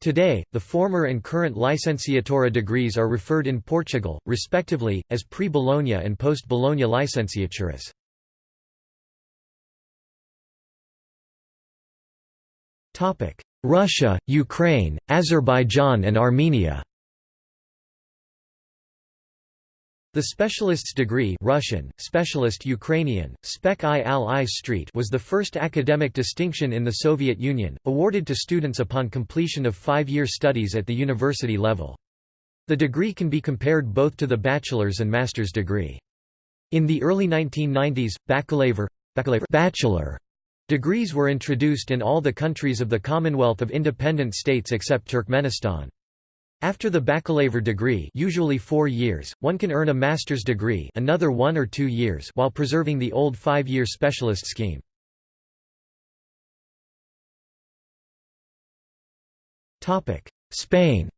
Today, the former and current licenciatura degrees are referred in Portugal, respectively, as pre-Bologna and post-Bologna licenciaturas. Russia, Ukraine, Azerbaijan and Armenia The specialist's degree Russian, specialist Ukrainian, spec i i street was the first academic distinction in the Soviet Union, awarded to students upon completion of five-year studies at the university level. The degree can be compared both to the bachelor's and master's degree. In the early 1990s, bachelor, bachelor Degrees were introduced in all the countries of the Commonwealth of Independent States except Turkmenistan. After the baccalaureate degree usually four years, one can earn a master's degree another one or two years while preserving the old five-year specialist scheme. Spain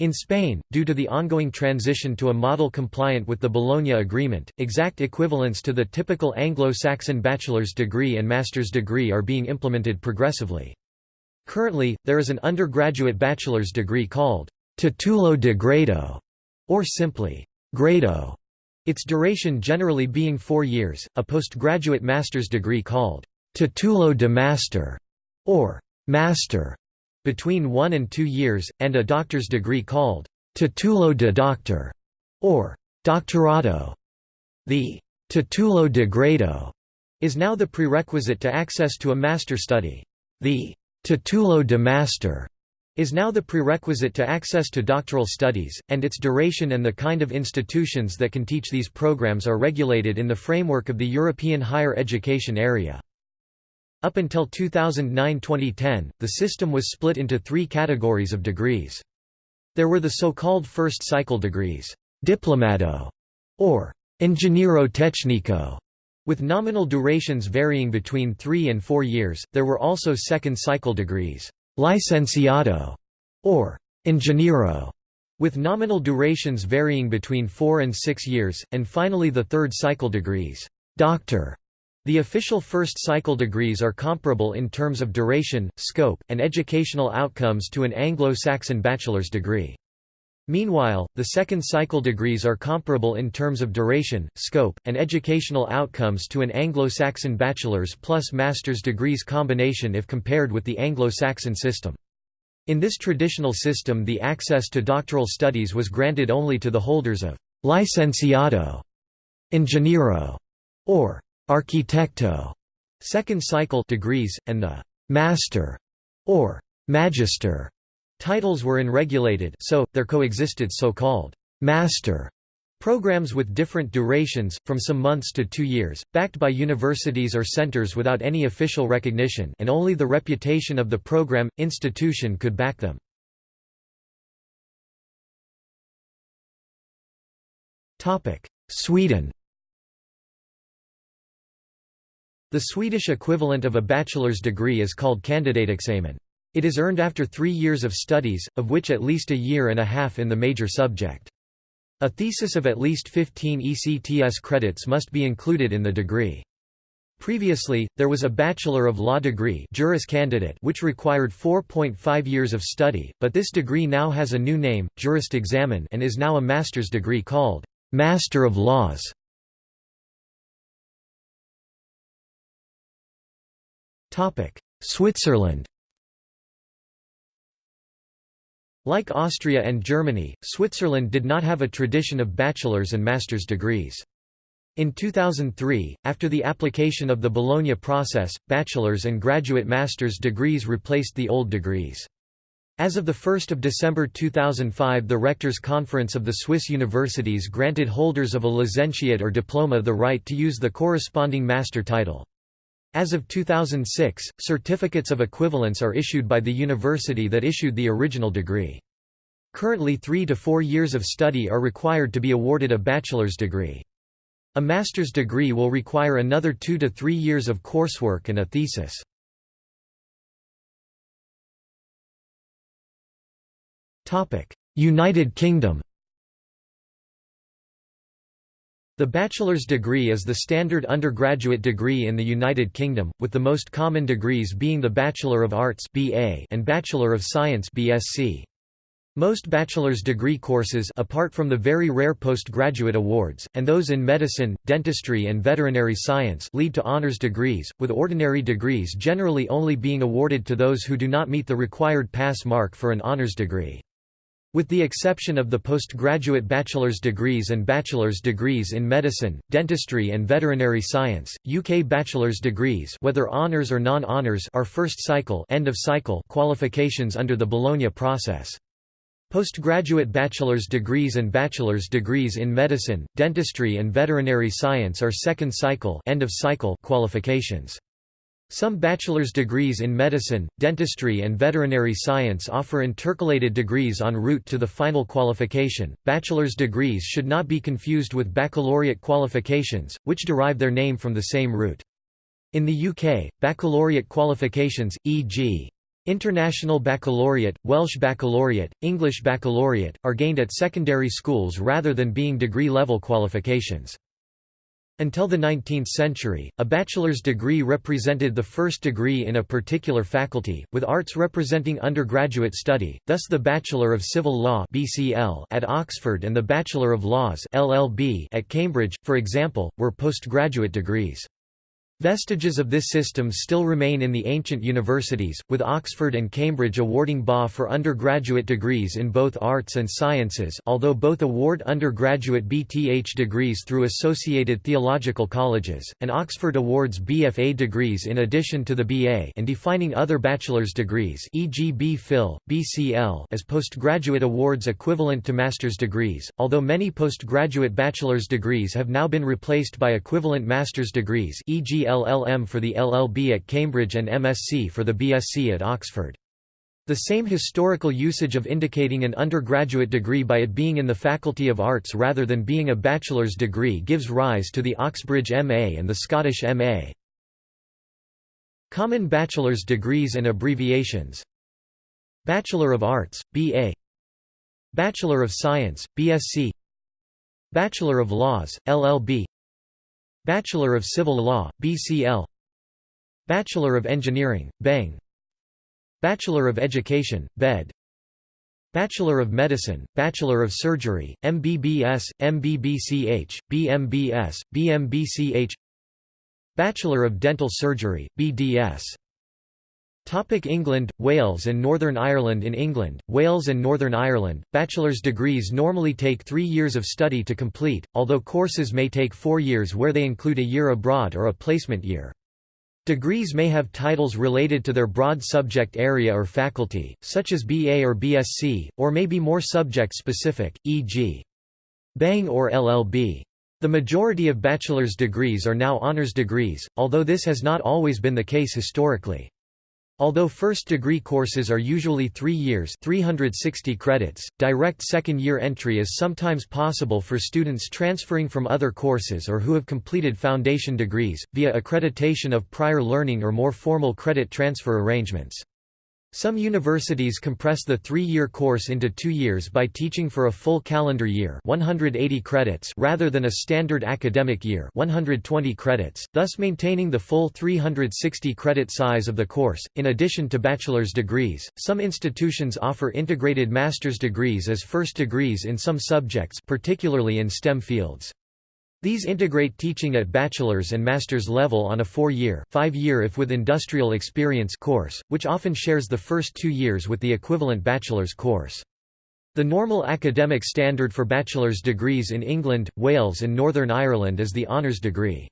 In Spain, due to the ongoing transition to a model compliant with the Bologna Agreement, exact equivalents to the typical Anglo-Saxon bachelor's degree and master's degree are being implemented progressively. Currently, there is an undergraduate bachelor's degree called titulo de grado, or simply grado, its duration generally being four years, a postgraduate master's degree called titulo de master, or master, between one and two years, and a doctor's degree called titulo de doctor, or doctorado. The titulo de grado is now the prerequisite to access to a master study. The titulo de master is now the prerequisite to access to doctoral studies, and its duration and the kind of institutions that can teach these programs are regulated in the framework of the European higher education area. Up until 2009–2010, the system was split into three categories of degrees. There were the so-called first cycle degrees, diplomado, or ingeniero técnico, with nominal durations varying between three and four years. There were also second cycle degrees, licenciado, or ingeniero, with nominal durations varying between 4 and 6 years, and finally the third cycle degrees, doctor. The official first cycle degrees are comparable in terms of duration, scope, and educational outcomes to an Anglo-Saxon bachelor's degree. Meanwhile, the second cycle degrees are comparable in terms of duration, scope, and educational outcomes to an Anglo-Saxon bachelor's plus master's degrees combination if compared with the Anglo-Saxon system. In this traditional system the access to doctoral studies was granted only to the holders of «licenciado», «ingeniero» or «arquitecto» second cycle degrees, and the «master» or «magister» Titles were unregulated so, there coexisted so-called «master» programs with different durations, from some months to two years, backed by universities or centers without any official recognition and only the reputation of the program, institution could back them. Sweden The Swedish equivalent of a bachelor's degree is called kandidatexamen. It is earned after three years of studies, of which at least a year and a half in the major subject. A thesis of at least 15 ECTS credits must be included in the degree. Previously, there was a Bachelor of Law degree Juris Candidate which required 4.5 years of study, but this degree now has a new name, Juristexamen and is now a master's degree called Master of Laws. Switzerland Like Austria and Germany, Switzerland did not have a tradition of bachelor's and master's degrees. In 2003, after the application of the Bologna process, bachelor's and graduate master's degrees replaced the old degrees. As of 1 December 2005 the Rectors' Conference of the Swiss universities granted holders of a licentiate or diploma the right to use the corresponding master title. As of 2006, certificates of equivalence are issued by the university that issued the original degree. Currently three to four years of study are required to be awarded a bachelor's degree. A master's degree will require another two to three years of coursework and a thesis. United Kingdom The bachelor's degree is the standard undergraduate degree in the United Kingdom, with the most common degrees being the Bachelor of Arts (BA) and Bachelor of Science (BSc). Most bachelor's degree courses apart from the very rare postgraduate awards, and those in medicine, dentistry and veterinary science lead to honors degrees, with ordinary degrees generally only being awarded to those who do not meet the required pass mark for an honors degree. With the exception of the postgraduate bachelor's degrees and bachelor's degrees in medicine, dentistry and veterinary science, UK bachelor's degrees whether honours or non-honours are first cycle, end of cycle qualifications under the Bologna process. Postgraduate bachelor's degrees and bachelor's degrees in medicine, dentistry and veterinary science are second cycle, end of cycle qualifications. Some bachelor's degrees in medicine, dentistry, and veterinary science offer intercalated degrees en route to the final qualification. Bachelor's degrees should not be confused with baccalaureate qualifications, which derive their name from the same root. In the UK, baccalaureate qualifications, e.g., International Baccalaureate, Welsh Baccalaureate, English Baccalaureate, are gained at secondary schools rather than being degree-level qualifications. Until the 19th century, a bachelor's degree represented the first degree in a particular faculty, with arts representing undergraduate study, thus the Bachelor of Civil Law at Oxford and the Bachelor of Laws at Cambridge, for example, were postgraduate degrees. Vestiges of this system still remain in the ancient universities, with Oxford and Cambridge awarding BA for undergraduate degrees in both arts and sciences although both award undergraduate BTH degrees through associated theological colleges, and Oxford awards BFA degrees in addition to the BA and defining other bachelor's degrees e.g. B.Phil, BCL as postgraduate awards equivalent to master's degrees, although many postgraduate bachelor's degrees have now been replaced by equivalent master's degrees e.g. LLM for the LLB at Cambridge and MSc for the BSc at Oxford. The same historical usage of indicating an undergraduate degree by it being in the Faculty of Arts rather than being a bachelor's degree gives rise to the Oxbridge MA and the Scottish MA. Common bachelor's degrees and abbreviations Bachelor of Arts, BA Bachelor of Science, BSc Bachelor of Laws, LLB Bachelor of Civil Law, BCL Bachelor of Engineering, Beng Bachelor of Education, BEd. Bachelor of Medicine, Bachelor of Surgery, MBBS, MBBCH, BMBS, BMBCH Bachelor of Dental Surgery, BDS England, Wales and Northern Ireland In England, Wales and Northern Ireland, bachelor's degrees normally take three years of study to complete, although courses may take four years where they include a year abroad or a placement year. Degrees may have titles related to their broad subject area or faculty, such as BA or BSc, or may be more subject-specific, e.g. Bang or LLB. The majority of bachelor's degrees are now honors degrees, although this has not always been the case historically. Although first-degree courses are usually three years 360 credits, direct second-year entry is sometimes possible for students transferring from other courses or who have completed foundation degrees, via accreditation of prior learning or more formal credit transfer arrangements. Some universities compress the three-year course into two years by teaching for a full calendar year 180 credits rather than a standard academic year 120 credits, thus maintaining the full 360 credit size of the course. In addition to bachelor's degrees, some institutions offer integrated master's degrees as first degrees in some subjects particularly in STEM fields. These integrate teaching at bachelor's and master's level on a four-year five-year if with industrial experience course, which often shares the first two years with the equivalent bachelor's course. The normal academic standard for bachelor's degrees in England, Wales and Northern Ireland is the honours degree.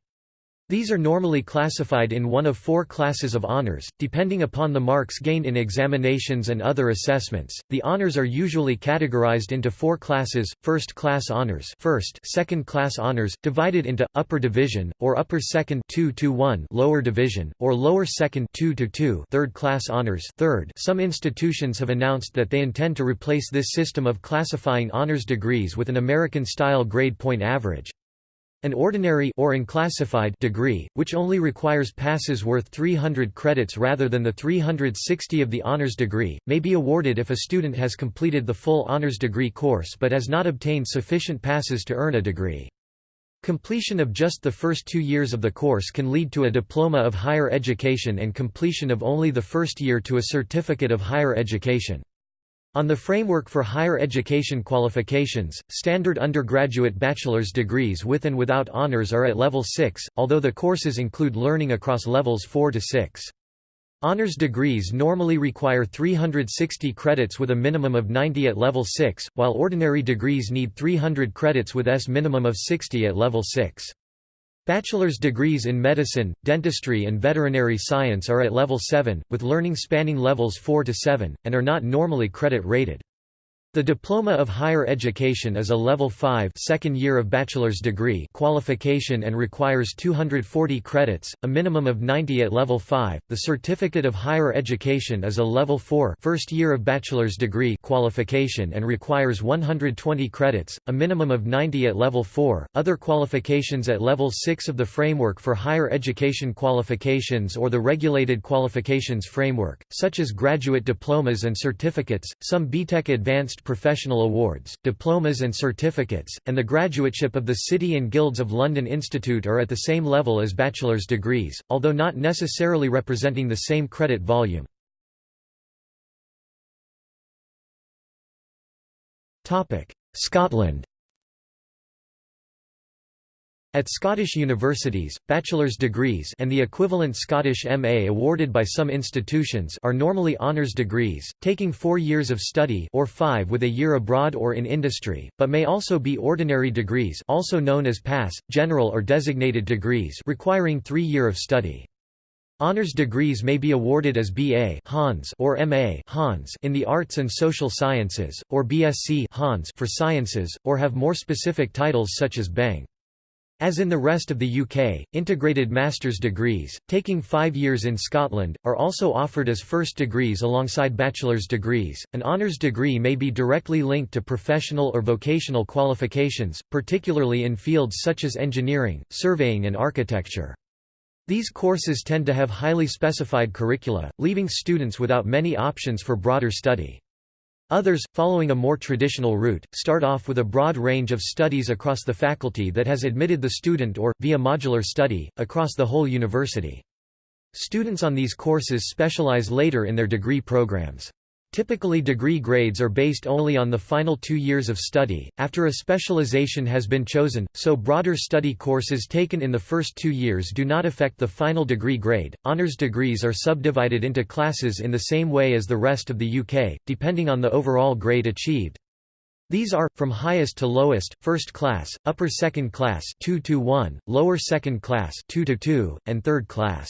These are normally classified in one of four classes of honors, depending upon the marks gained in examinations and other assessments. The honors are usually categorized into four classes: first-class honors, first, second-class honors, divided into upper division or upper second 2 to 1, lower division or lower second 2 to 2, third-class honors, third. Some institutions have announced that they intend to replace this system of classifying honors degrees with an American-style grade point average. An ordinary or unclassified degree, which only requires passes worth 300 credits rather than the 360 of the honors degree, may be awarded if a student has completed the full honors degree course but has not obtained sufficient passes to earn a degree. Completion of just the first two years of the course can lead to a diploma of higher education and completion of only the first year to a certificate of higher education. On the framework for higher education qualifications, standard undergraduate bachelor's degrees with and without honors are at level 6, although the courses include learning across levels 4 to 6. Honors degrees normally require 360 credits with a minimum of 90 at level 6, while ordinary degrees need 300 credits with S minimum of 60 at level 6. Bachelor's degrees in medicine, dentistry and veterinary science are at level 7, with learning spanning levels 4 to 7, and are not normally credit rated. The Diploma of Higher Education is a Level 5 second year of bachelor's degree qualification and requires 240 credits, a minimum of 90 at Level 5. The Certificate of Higher Education is a Level 4 first year of bachelor's degree qualification and requires 120 credits, a minimum of 90 at Level 4. Other qualifications at Level 6 of the Framework for Higher Education Qualifications or the Regulated Qualifications Framework, such as graduate diplomas and certificates, some BTEC Advanced professional awards, diplomas and certificates, and the graduateship of the City and Guilds of London Institute are at the same level as bachelor's degrees, although not necessarily representing the same credit volume. Scotland at Scottish universities, bachelor's degrees and the equivalent Scottish MA awarded by some institutions are normally honours degrees, taking four years of study or five with a year abroad or in industry, but may also be ordinary degrees also known as pass, general or designated degrees requiring three year of study. Honours degrees may be awarded as BA Hons or MA Hons in the arts and social sciences, or BSc Hons for sciences, or have more specific titles such as Bang. As in the rest of the UK, integrated master's degrees, taking five years in Scotland, are also offered as first degrees alongside bachelor's degrees. An honours degree may be directly linked to professional or vocational qualifications, particularly in fields such as engineering, surveying, and architecture. These courses tend to have highly specified curricula, leaving students without many options for broader study. Others, following a more traditional route, start off with a broad range of studies across the faculty that has admitted the student or, via modular study, across the whole university. Students on these courses specialize later in their degree programs. Typically degree grades are based only on the final two years of study, after a specialization has been chosen, so broader study courses taken in the first two years do not affect the final degree grade. Honours degrees are subdivided into classes in the same way as the rest of the UK, depending on the overall grade achieved. These are, from highest to lowest, first class, upper second class 2 to 1, lower second class 2 to 2, and third class.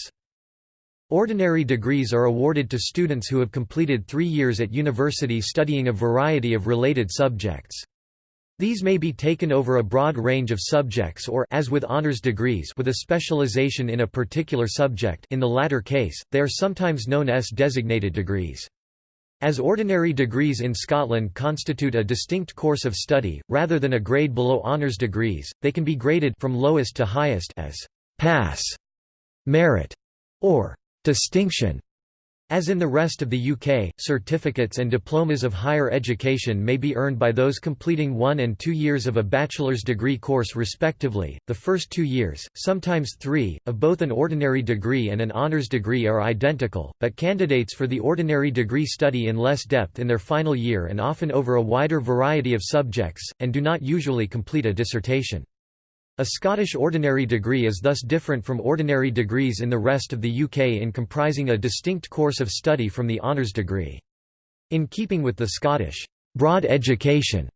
Ordinary degrees are awarded to students who have completed three years at university studying a variety of related subjects. These may be taken over a broad range of subjects or as with honors degrees with a specialization in a particular subject in the latter case, they are sometimes known as designated degrees. As ordinary degrees in Scotland constitute a distinct course of study, rather than a grade below honours degrees, they can be graded from lowest to highest as pass, merit, or distinction. As in the rest of the UK, certificates and diplomas of higher education may be earned by those completing one and two years of a bachelor's degree course respectively. The first two years, sometimes three, of both an ordinary degree and an honours degree are identical, but candidates for the ordinary degree study in less depth in their final year and often over a wider variety of subjects, and do not usually complete a dissertation. A Scottish ordinary degree is thus different from ordinary degrees in the rest of the UK in comprising a distinct course of study from the honours degree. In keeping with the Scottish broad education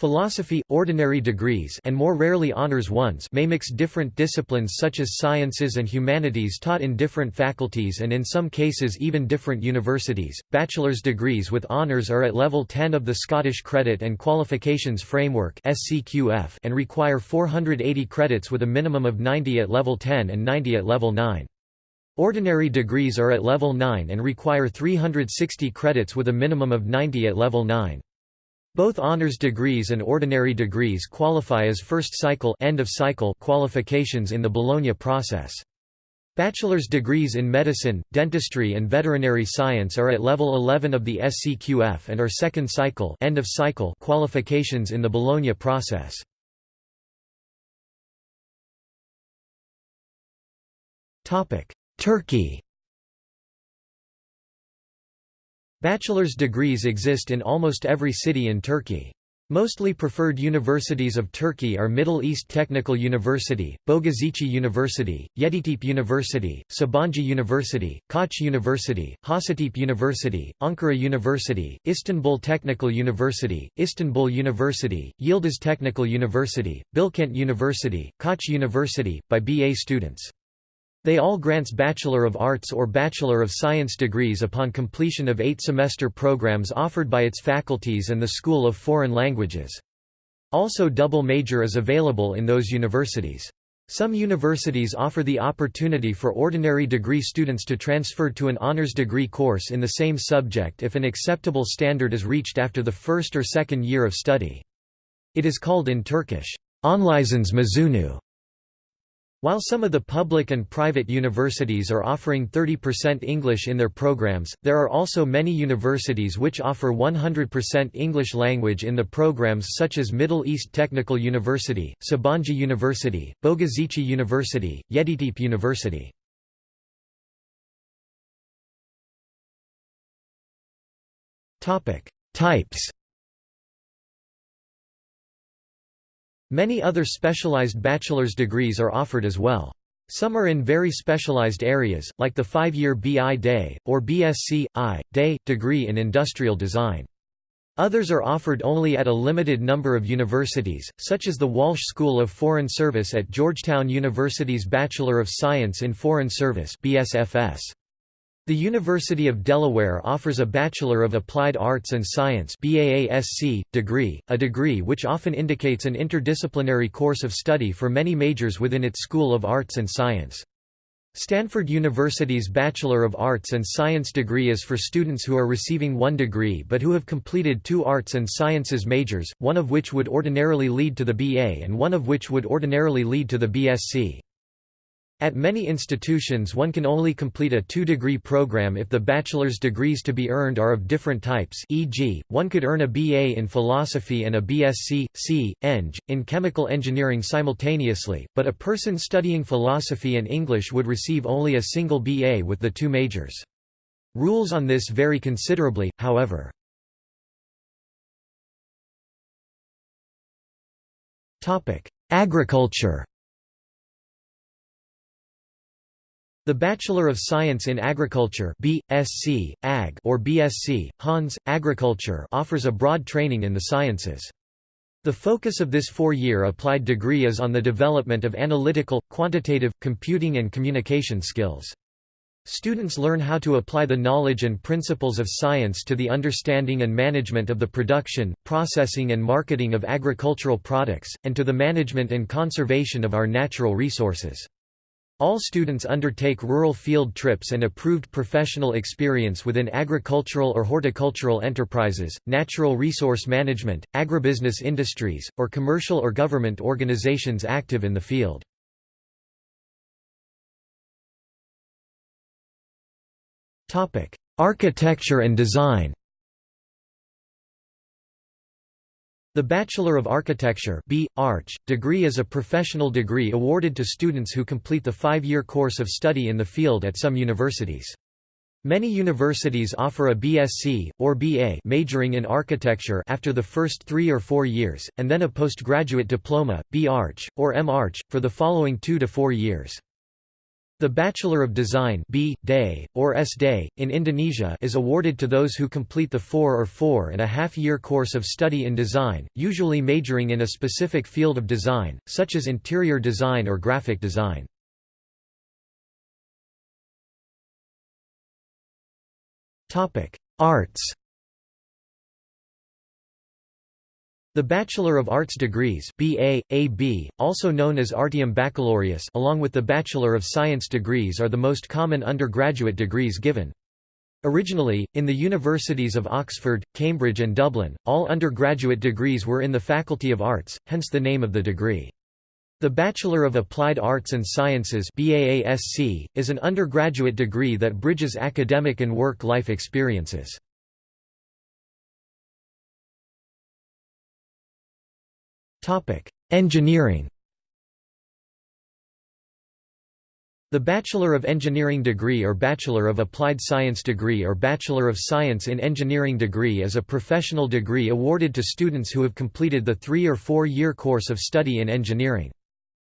Philosophy, ordinary degrees and more rarely honors ones may mix different disciplines such as sciences and humanities taught in different faculties and in some cases even different universities. Bachelor's degrees with honors are at level 10 of the Scottish Credit and Qualifications Framework (SCQF) and require 480 credits with a minimum of 90 at level 10 and 90 at level 9. Ordinary degrees are at level 9 and require 360 credits with a minimum of 90 at level 9. Both honors degrees and ordinary degrees qualify as first cycle, end of cycle qualifications in the Bologna process. Bachelor's degrees in medicine, dentistry and veterinary science are at level 11 of the SCQF and are second cycle, end of cycle qualifications in the Bologna process. Turkey Bachelor's degrees exist in almost every city in Turkey. Mostly preferred universities of Turkey are Middle East Technical University, Bogazici University, Yeditepe University, Sabancı University, Koç University, Hacettepe University, Ankara University, Istanbul Technical University, Istanbul University, Yildiz Technical University, Bilkent University, Koç University, by BA students. They all grants Bachelor of Arts or Bachelor of Science degrees upon completion of eight-semester programs offered by its faculties and the School of Foreign Languages. Also double major is available in those universities. Some universities offer the opportunity for ordinary degree students to transfer to an honors degree course in the same subject if an acceptable standard is reached after the first or second year of study. It is called in Turkish, Onlizans Mezunu. While some of the public and private universities are offering 30% English in their programs, there are also many universities which offer 100% English language in the programs such as Middle East Technical University, Sabancı University, Bogazici University, Yeditepe University. Types Many other specialized bachelor's degrees are offered as well. Some are in very specialized areas, like the five-year BI Day, or BSc, I, Day, degree in industrial design. Others are offered only at a limited number of universities, such as the Walsh School of Foreign Service at Georgetown University's Bachelor of Science in Foreign Service BSFS. The University of Delaware offers a Bachelor of Applied Arts and Science degree, a degree which often indicates an interdisciplinary course of study for many majors within its School of Arts and Science. Stanford University's Bachelor of Arts and Science degree is for students who are receiving one degree but who have completed two arts and sciences majors, one of which would ordinarily lead to the BA and one of which would ordinarily lead to the BSc. At many institutions one can only complete a two-degree program if the bachelor's degrees to be earned are of different types e.g., one could earn a BA in philosophy and a BSc, C, Eng, in chemical engineering simultaneously, but a person studying philosophy and English would receive only a single BA with the two majors. Rules on this vary considerably, however. Agriculture The Bachelor of Science in Agriculture BSc, Ag or BSc, Hons, Agriculture offers a broad training in the sciences. The focus of this four-year applied degree is on the development of analytical, quantitative, computing and communication skills. Students learn how to apply the knowledge and principles of science to the understanding and management of the production, processing and marketing of agricultural products, and to the management and conservation of our natural resources. All students undertake rural field trips and approved professional experience within agricultural or horticultural enterprises, natural resource management, agribusiness industries, or commercial or government organizations active in the field. Architecture and design The Bachelor of Architecture B. Arch, degree is a professional degree awarded to students who complete the five-year course of study in the field at some universities. Many universities offer a BSc, or BA majoring in architecture after the first three or four years, and then a postgraduate diploma, B.Arch, or M.Arch, for the following two to four years. The Bachelor of Design B. Day, or S.Day, in Indonesia is awarded to those who complete the four or four and a half year course of study in design, usually majoring in a specific field of design, such as interior design or graphic design. Arts The Bachelor of Arts degrees BA, AB, also known as Artium Baccalaureus along with the Bachelor of Science degrees are the most common undergraduate degrees given. Originally, in the universities of Oxford, Cambridge and Dublin, all undergraduate degrees were in the Faculty of Arts, hence the name of the degree. The Bachelor of Applied Arts and Sciences BAASC, is an undergraduate degree that bridges academic and work-life experiences. Engineering The Bachelor of Engineering degree or Bachelor of Applied Science degree or Bachelor of Science in Engineering degree is a professional degree awarded to students who have completed the three- or four-year course of study in engineering.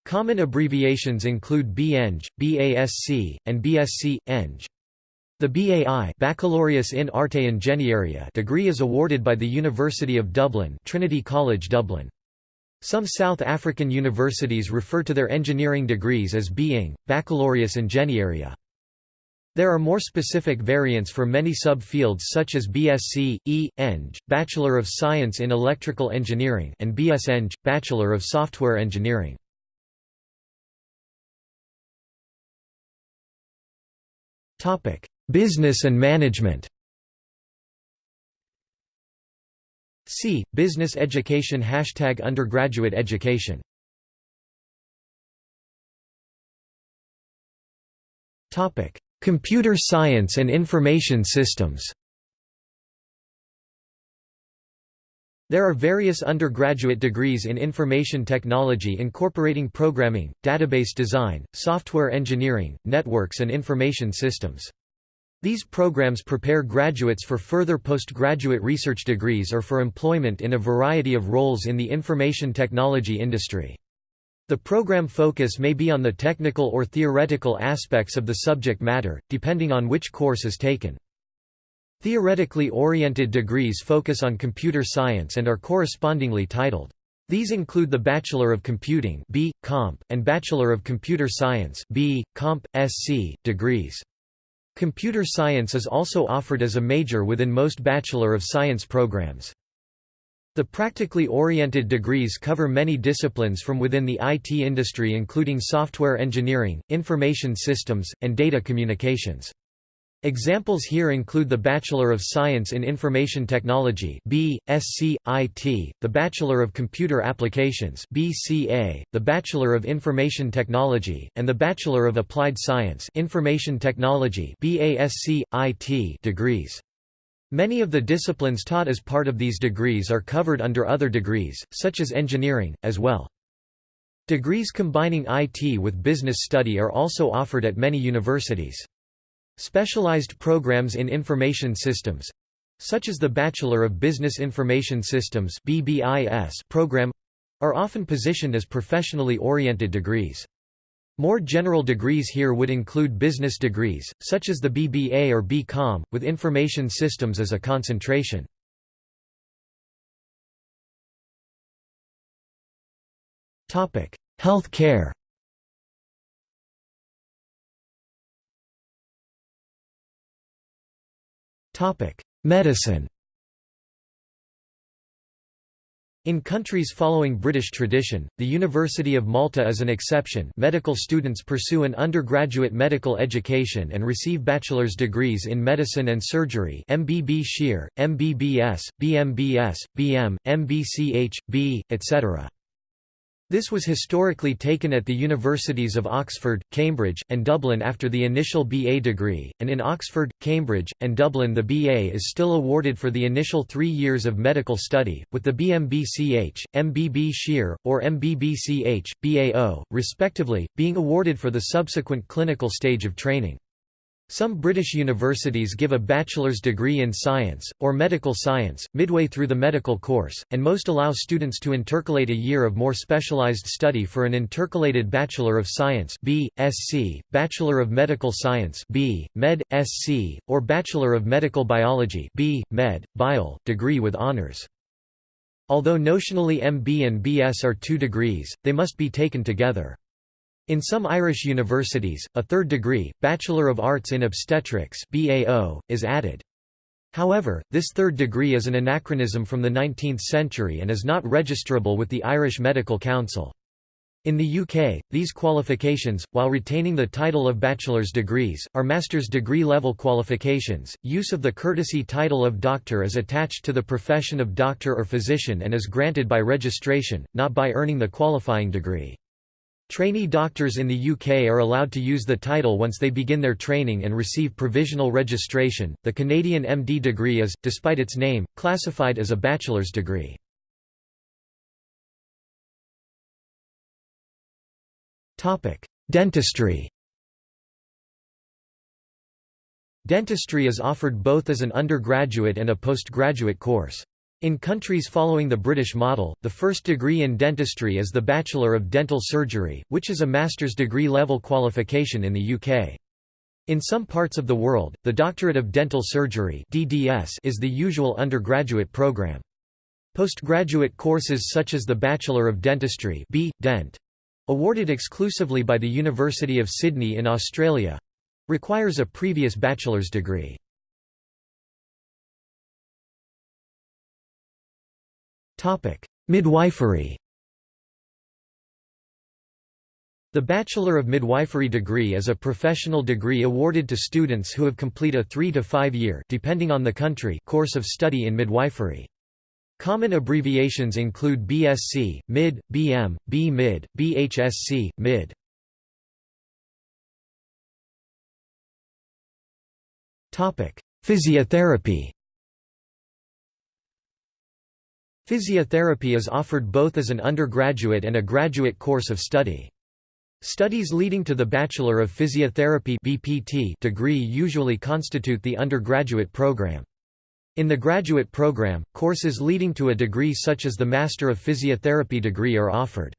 Common abbreviations include B.Eng, BASC, and BSc, Eng. The BAI Baccalaureus in Arte Ingeniaria degree is awarded by the University of Dublin Trinity College Dublin. Some South African universities refer to their engineering degrees as being, Baccalaureus Engenharia. There are more specific variants for many subfields such as BSc, E, Eng, Bachelor of Science in Electrical Engineering and BS Eng, Bachelor of Software Engineering. Business and management See, Business Education Hashtag Undergraduate Education Computer Science and Information Systems There are various undergraduate degrees in information technology incorporating programming, database design, software engineering, networks and information systems. These programs prepare graduates for further postgraduate research degrees or for employment in a variety of roles in the information technology industry. The program focus may be on the technical or theoretical aspects of the subject matter, depending on which course is taken. Theoretically oriented degrees focus on computer science and are correspondingly titled. These include the Bachelor of Computing B. Comp, and Bachelor of Computer Science B. Comp. SC, degrees. Computer science is also offered as a major within most Bachelor of Science programs. The practically oriented degrees cover many disciplines from within the IT industry including software engineering, information systems, and data communications. Examples here include the Bachelor of Science in Information Technology B. Sc. IT, the Bachelor of Computer Applications BCA, the Bachelor of Information Technology, and the Bachelor of Applied Science Information Technology BASC. IT degrees. Many of the disciplines taught as part of these degrees are covered under other degrees, such as engineering, as well. Degrees combining IT with business study are also offered at many universities. Specialized programs in information systems such as the Bachelor of Business Information Systems program are often positioned as professionally oriented degrees. More general degrees here would include business degrees, such as the BBA or BCom, with information systems as a concentration. Health care Medicine In countries following British tradition, the University of Malta is an exception. Medical students pursue an undergraduate medical education and receive bachelor's degrees in medicine and surgery. MB BChir, MBBS, BMBS, BM, MBCH, B, etc. This was historically taken at the universities of Oxford, Cambridge, and Dublin after the initial BA degree, and in Oxford, Cambridge, and Dublin the BA is still awarded for the initial three years of medical study, with the BMBCH, MB BChir, or MBBCH, BAO, respectively, being awarded for the subsequent clinical stage of training. Some British universities give a bachelor's degree in science, or medical science, midway through the medical course, and most allow students to intercalate a year of more specialised study for an intercalated Bachelor of Science B. Sc, Bachelor of Medical Science B. Med. Sc, or Bachelor of Medical Biology B. Med. Biol, degree with honours. Although notionally MB and BS are two degrees, they must be taken together. In some Irish universities, a third degree, Bachelor of Arts in Obstetrics BAO, is added. However, this third degree is an anachronism from the 19th century and is not registrable with the Irish Medical Council. In the UK, these qualifications, while retaining the title of bachelor's degrees, are master's degree level qualifications. Use of the courtesy title of doctor is attached to the profession of doctor or physician and is granted by registration, not by earning the qualifying degree. Trainee doctors in the UK are allowed to use the title once they begin their training and receive provisional registration. The Canadian MD degree is, despite its name, classified as a bachelor's degree. Topic: Dentistry. Dentistry is offered both as an undergraduate and a postgraduate course. In countries following the British model, the first degree in dentistry is the Bachelor of Dental Surgery, which is a master's degree level qualification in the UK. In some parts of the world, the Doctorate of Dental Surgery (DDS) is the usual undergraduate program. Postgraduate courses such as the Bachelor of Dentistry B. Dent, awarded exclusively by the University of Sydney in Australia requires a previous bachelor's degree. Midwifery The Bachelor of Midwifery degree is a professional degree awarded to students who have complete a 3 to 5 year depending on the country course of study in midwifery. Common abbreviations include BSc, MID, BM, B-MID, BHSC, MID. Physiotherapy Physiotherapy is offered both as an undergraduate and a graduate course of study. Studies leading to the Bachelor of Physiotherapy (BPT) degree usually constitute the undergraduate program. In the graduate program, courses leading to a degree such as the Master of Physiotherapy degree are offered.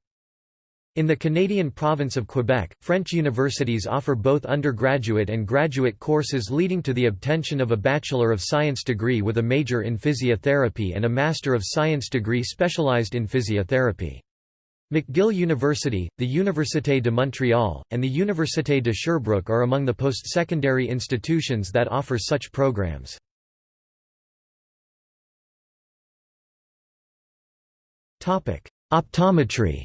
In the Canadian province of Quebec, French universities offer both undergraduate and graduate courses leading to the obtention of a Bachelor of Science degree with a major in physiotherapy and a Master of Science degree specialized in physiotherapy. McGill University, the Université de Montréal, and the Université de Sherbrooke are among the post-secondary institutions that offer such programs. Optometry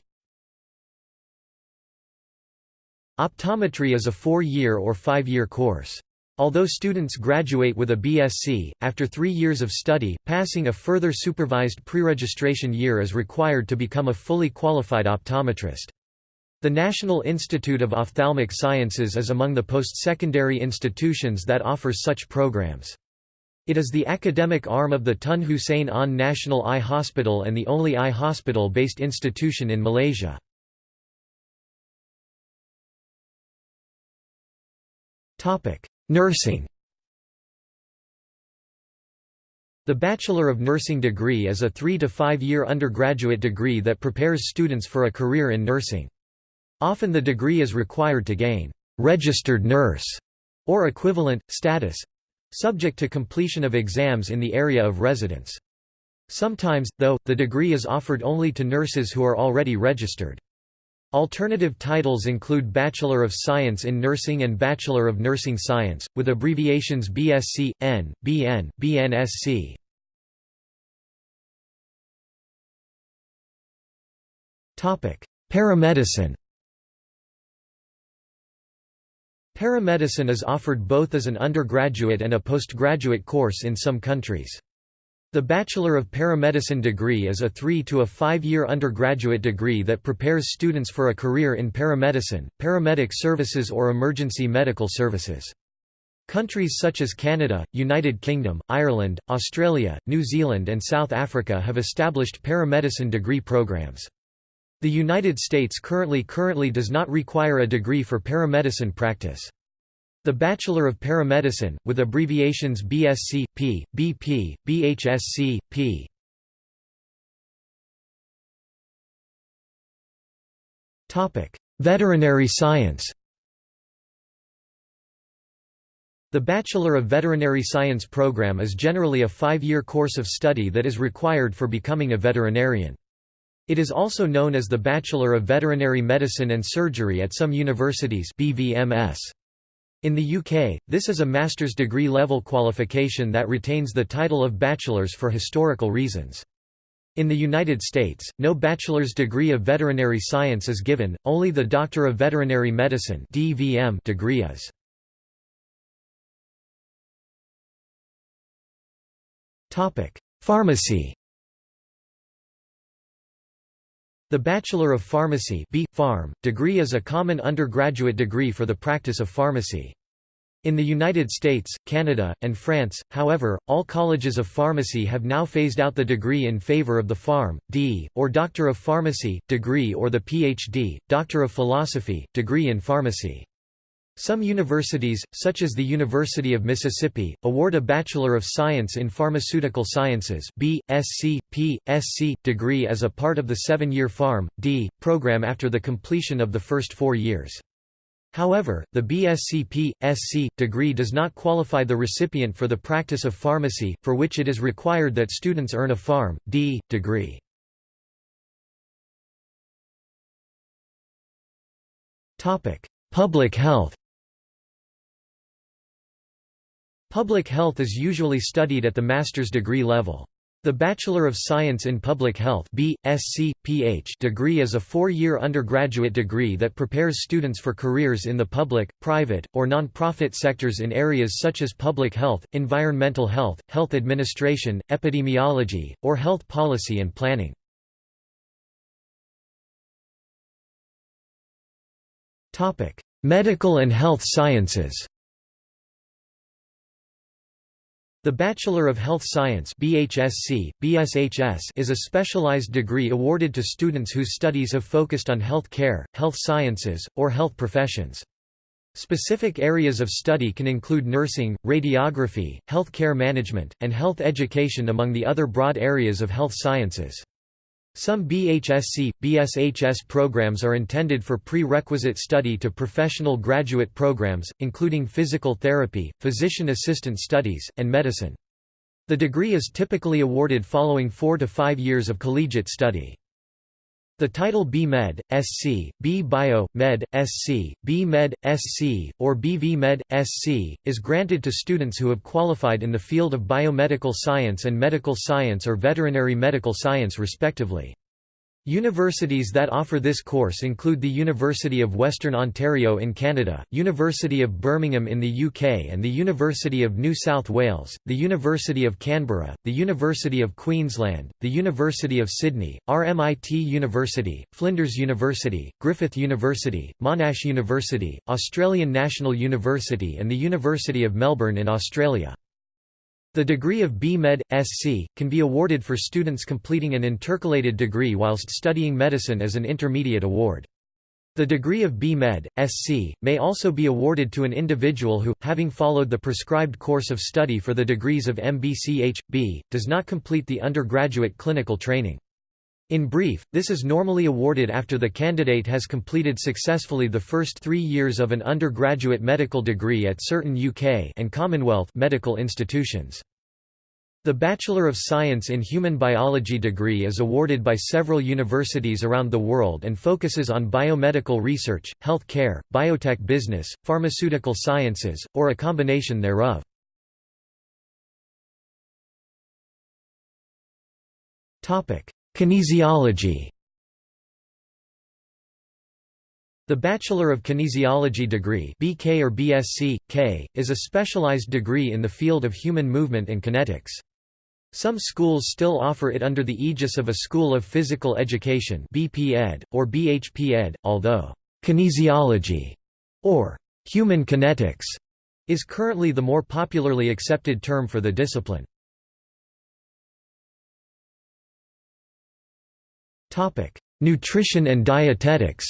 Optometry is a four-year or five-year course. Although students graduate with a BSc, after three years of study, passing a further supervised pre-registration year is required to become a fully qualified optometrist. The National Institute of Ophthalmic Sciences is among the post-secondary institutions that offers such programs. It is the academic arm of the Tun Hussein Onn National Eye Hospital and the only eye hospital-based institution in Malaysia. Nursing The Bachelor of Nursing degree is a three- to five-year undergraduate degree that prepares students for a career in nursing. Often the degree is required to gain «registered nurse» or equivalent, status—subject to completion of exams in the area of residence. Sometimes, though, the degree is offered only to nurses who are already registered. Alternative titles include Bachelor of Science in Nursing and Bachelor of Nursing Science, with abbreviations BSc, N, BN, BNSC. Paramedicine Paramedicine is offered both as an undergraduate and a postgraduate course in some countries. The Bachelor of Paramedicine degree is a three- to a five-year undergraduate degree that prepares students for a career in paramedicine, paramedic services or emergency medical services. Countries such as Canada, United Kingdom, Ireland, Australia, New Zealand and South Africa have established paramedicine degree programs. The United States currently currently does not require a degree for paramedicine practice. The Bachelor of Paramedicine, with abbreviations BSc, P, BP, BHSC, P. Veterinary science The Bachelor of Veterinary Science program is generally a five-year course of study that is required for becoming a veterinarian. It is also known as the Bachelor of Veterinary Medicine and Surgery at some universities BVMS. In the UK, this is a master's degree level qualification that retains the title of bachelor's for historical reasons. In the United States, no bachelor's degree of veterinary science is given, only the Doctor of Veterinary Medicine degree is. Pharmacy The Bachelor of Pharmacy B. Pharm, degree is a common undergraduate degree for the practice of pharmacy. In the United States, Canada, and France, however, all colleges of pharmacy have now phased out the degree in favor of the Pharm. D, or Doctor of Pharmacy, degree or the Ph.D., Doctor of Philosophy, degree in pharmacy. Some universities, such as the University of Mississippi, award a Bachelor of Science in Pharmaceutical Sciences B, SC, P, SC, degree as a part of the seven-year Pharm. D, program after the completion of the first four years. However, the BSc P.Sc. degree does not qualify the recipient for the practice of pharmacy, for which it is required that students earn a Pharm. D. degree. Public health Public health is usually studied at the master's degree level. The Bachelor of Science in Public Health degree is a four-year undergraduate degree that prepares students for careers in the public, private, or non-profit sectors in areas such as public health, environmental health, health administration, epidemiology, or health policy and planning. Medical and health sciences the Bachelor of Health Science BHSC, BSHS is a specialized degree awarded to students whose studies have focused on health care, health sciences, or health professions. Specific areas of study can include nursing, radiography, health care management, and health education among the other broad areas of health sciences. Some BHSC, BSHS programs are intended for prerequisite study to professional graduate programs, including physical therapy, physician assistant studies, and medicine. The degree is typically awarded following four to five years of collegiate study. The title B.Med, SC, B.Bio, Med, SC, B.Med, SC, or B.V. Med, SC, is granted to students who have qualified in the field of biomedical science and medical science or veterinary medical science respectively. Universities that offer this course include the University of Western Ontario in Canada, University of Birmingham in the UK and the University of New South Wales, the University of Canberra, the University of Queensland, the University of Sydney, RMIT University, Flinders University, Griffith University, Monash University, Australian National University and the University of Melbourne in Australia. The degree of B.Med. Sc. can be awarded for students completing an intercalated degree whilst studying medicine as an intermediate award. The degree of B.Med. Sc. may also be awarded to an individual who, having followed the prescribed course of study for the degrees of MBCH.B., does not complete the undergraduate clinical training. In brief, this is normally awarded after the candidate has completed successfully the first three years of an undergraduate medical degree at certain UK and Commonwealth medical institutions. The Bachelor of Science in Human Biology degree is awarded by several universities around the world and focuses on biomedical research, health care, biotech business, pharmaceutical sciences, or a combination thereof. Topic: Kinesiology The Bachelor of Kinesiology degree BK or BSc, K, is a specialized degree in the field of human movement and kinetics. Some schools still offer it under the aegis of a School of Physical Education BP or BHP Ed, although kinesiology or human kinetics is currently the more popularly accepted term for the discipline. Nutrition and dietetics.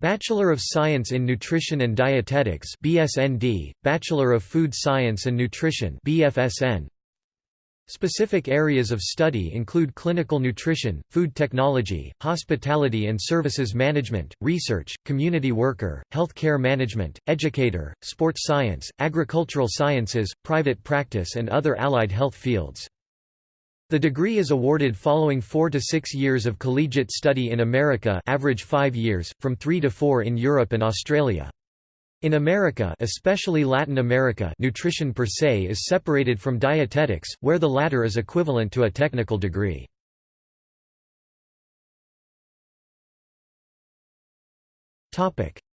Bachelor of Science in Nutrition and Dietetics BSND, Bachelor of Food Science and Nutrition BFSN. Specific areas of study include clinical nutrition, food technology, hospitality and services management, research, community worker, healthcare management, educator, sports science, agricultural sciences, private practice and other allied health fields. The degree is awarded following four to six years of collegiate study in America average five years, from three to four in Europe and Australia. In America especially Latin America nutrition per se is separated from dietetics, where the latter is equivalent to a technical degree.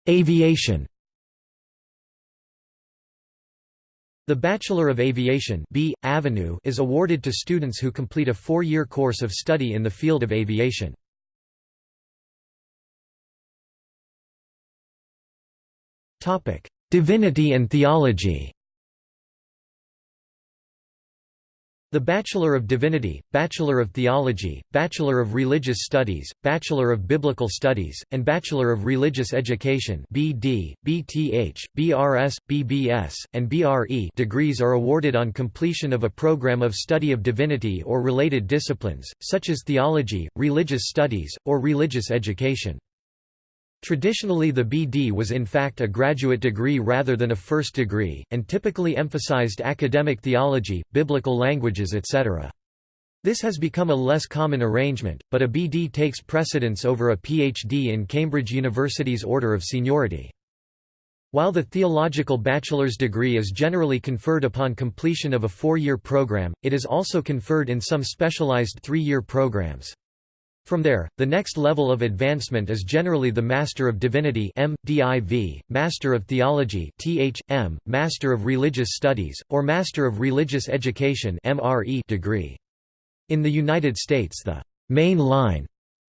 Aviation The Bachelor of Aviation B. Avenue is awarded to students who complete a four-year course of study in the field of aviation. Divinity and theology The Bachelor of Divinity, Bachelor of Theology, Bachelor of Religious Studies, Bachelor of Biblical Studies, and Bachelor of Religious Education BD, BTH, BRS, BBS, and BRE degrees are awarded on completion of a program of study of divinity or related disciplines, such as theology, religious studies, or religious education. Traditionally the BD was in fact a graduate degree rather than a first degree, and typically emphasized academic theology, biblical languages etc. This has become a less common arrangement, but a BD takes precedence over a PhD in Cambridge University's order of seniority. While the theological bachelor's degree is generally conferred upon completion of a four-year program, it is also conferred in some specialized three-year programs. From there, the next level of advancement is generally the Master of Divinity M.Div., Master of Theology Th.M., Master of Religious Studies, or Master of Religious Education MRE degree. In the United States the «main line»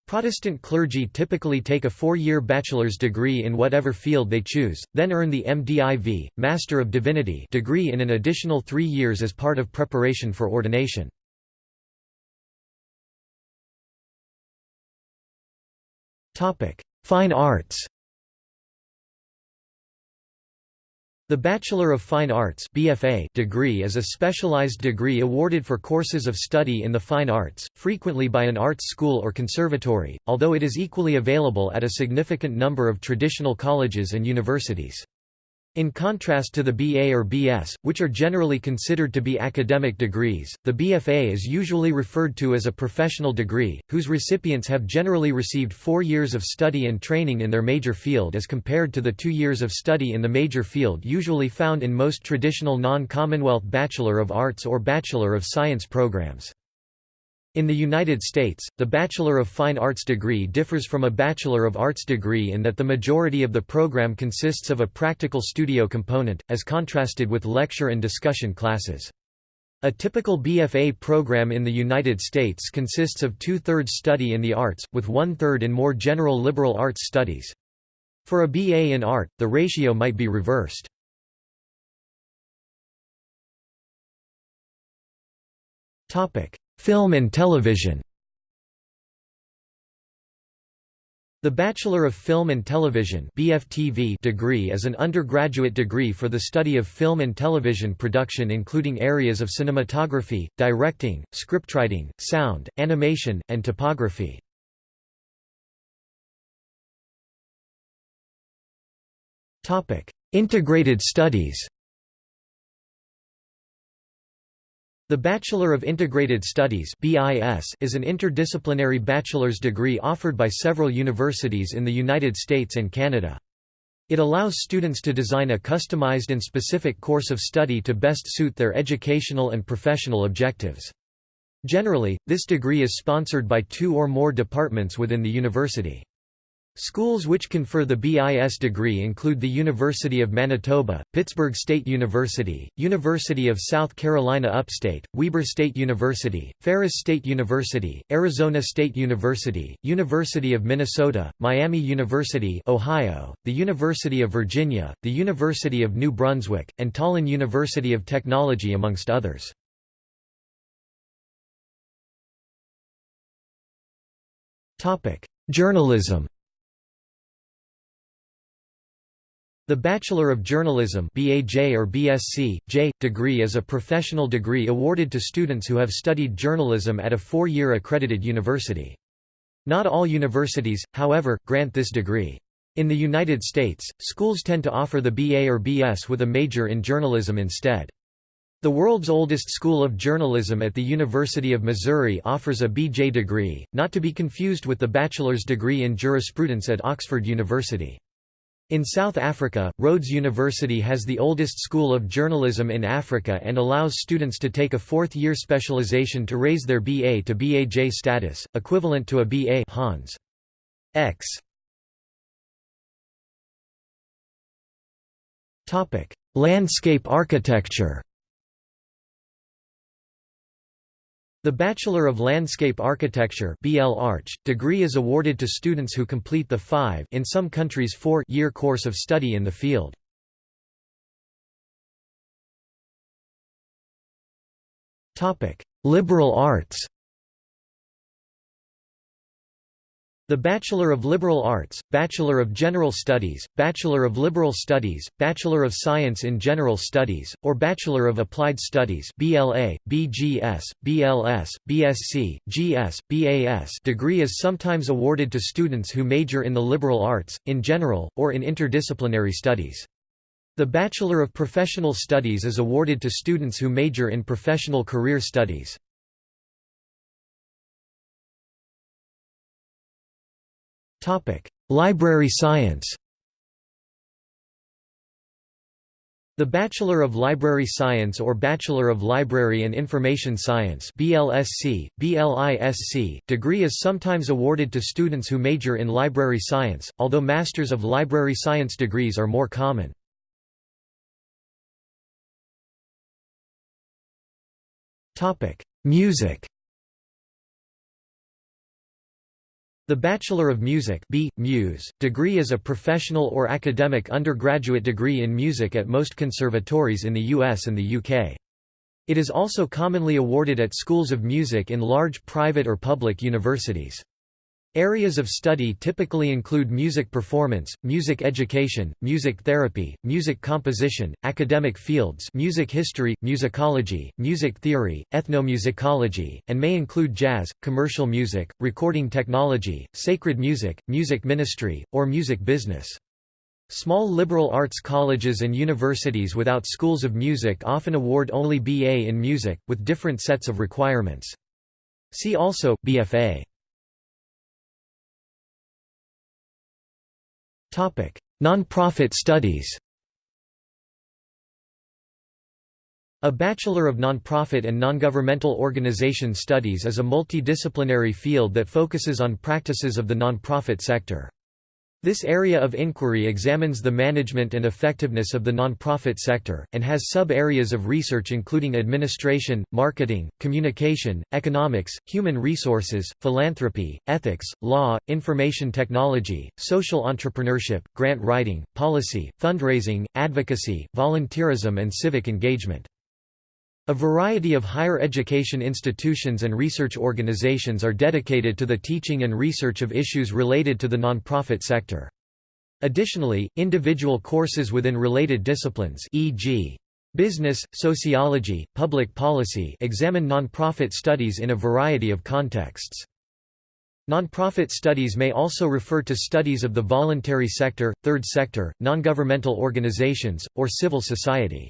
Protestant clergy typically take a four-year bachelor's degree in whatever field they choose, then earn the MDiv, Master of Divinity degree in an additional three years as part of preparation for ordination. Fine arts The Bachelor of Fine Arts BFA degree is a specialized degree awarded for courses of study in the fine arts, frequently by an arts school or conservatory, although it is equally available at a significant number of traditional colleges and universities. In contrast to the BA or BS, which are generally considered to be academic degrees, the BFA is usually referred to as a professional degree, whose recipients have generally received four years of study and training in their major field as compared to the two years of study in the major field usually found in most traditional non-Commonwealth Bachelor of Arts or Bachelor of Science programs. In the United States, the Bachelor of Fine Arts degree differs from a Bachelor of Arts degree in that the majority of the program consists of a practical studio component, as contrasted with lecture and discussion classes. A typical BFA program in the United States consists of two-thirds study in the arts, with one-third in more general liberal arts studies. For a BA in art, the ratio might be reversed. Topic: Film and television The Bachelor of Film and Television BFTV degree is an undergraduate degree for the study of film and television production including areas of cinematography, directing, scriptwriting, sound, animation, and typography. Integrated studies The Bachelor of Integrated Studies is an interdisciplinary bachelor's degree offered by several universities in the United States and Canada. It allows students to design a customized and specific course of study to best suit their educational and professional objectives. Generally, this degree is sponsored by two or more departments within the university. Schools which confer the BIS degree include the University of Manitoba, Pittsburg State University, University of South Carolina Upstate, Weber State University, Ferris State University, Arizona State University, University of Minnesota, Miami University Ohio, the University of Virginia, the University of New Brunswick, and Tallinn University of Technology amongst others. Journalism The Bachelor of Journalism BAJ or BSc, J, degree is a professional degree awarded to students who have studied journalism at a four-year accredited university. Not all universities, however, grant this degree. In the United States, schools tend to offer the BA or BS with a major in journalism instead. The world's oldest school of journalism at the University of Missouri offers a BJ degree, not to be confused with the bachelor's degree in jurisprudence at Oxford University. In South Africa, Rhodes University has the oldest school of journalism in Africa and allows students to take a fourth-year specialization to raise their BA to BAJ status, equivalent to a BA Hons. X. Landscape architecture The Bachelor of Landscape Architecture BL Arch, degree is awarded to students who complete the five in some countries four year course of study in the field. Liberal arts The Bachelor of Liberal Arts, Bachelor of General Studies, Bachelor of Liberal Studies, Bachelor of Science in General Studies, or Bachelor of Applied Studies BLA, BGS, BLS, BSc, GS, BAS degree is sometimes awarded to students who major in the liberal arts, in general, or in interdisciplinary studies. The Bachelor of Professional Studies is awarded to students who major in professional career studies. Library science The Bachelor of Library Science or Bachelor of Library and Information Science BLSC, BLISC, degree is sometimes awarded to students who major in library science, although Masters of Library Science degrees are more common. Music The Bachelor of Music B. Mus, degree is a professional or academic undergraduate degree in music at most conservatories in the US and the UK. It is also commonly awarded at schools of music in large private or public universities. Areas of study typically include music performance, music education, music therapy, music composition, academic fields music history, musicology, music theory, ethnomusicology, and may include jazz, commercial music, recording technology, sacred music, music ministry, or music business. Small liberal arts colleges and universities without schools of music often award only BA in music, with different sets of requirements. See also, BFA Non-profit studies A Bachelor of Nonprofit and Nongovernmental Organization Studies is a multidisciplinary field that focuses on practices of the nonprofit sector. This area of inquiry examines the management and effectiveness of the nonprofit sector, and has sub-areas of research including administration, marketing, communication, economics, human resources, philanthropy, ethics, law, information technology, social entrepreneurship, grant writing, policy, fundraising, advocacy, volunteerism and civic engagement. A variety of higher education institutions and research organizations are dedicated to the teaching and research of issues related to the nonprofit sector. Additionally, individual courses within related disciplines e.g. business, sociology, public policy examine nonprofit studies in a variety of contexts. Nonprofit studies may also refer to studies of the voluntary sector, third sector, nongovernmental organizations, or civil society.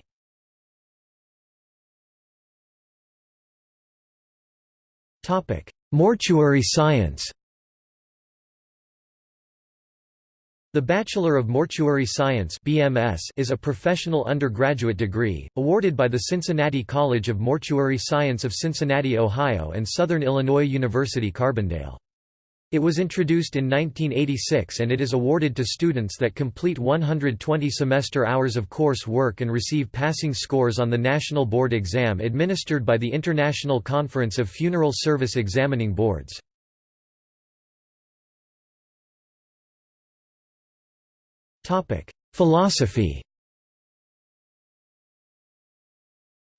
Topic: Mortuary science. The Bachelor of Mortuary Science (BMS) is a professional undergraduate degree awarded by the Cincinnati College of Mortuary Science of Cincinnati, Ohio and Southern Illinois University Carbondale. It was introduced in 1986 and it is awarded to students that complete 120 semester hours of course work and receive passing scores on the National Board exam administered by the International Conference of Funeral Service Examining Boards. Philosophy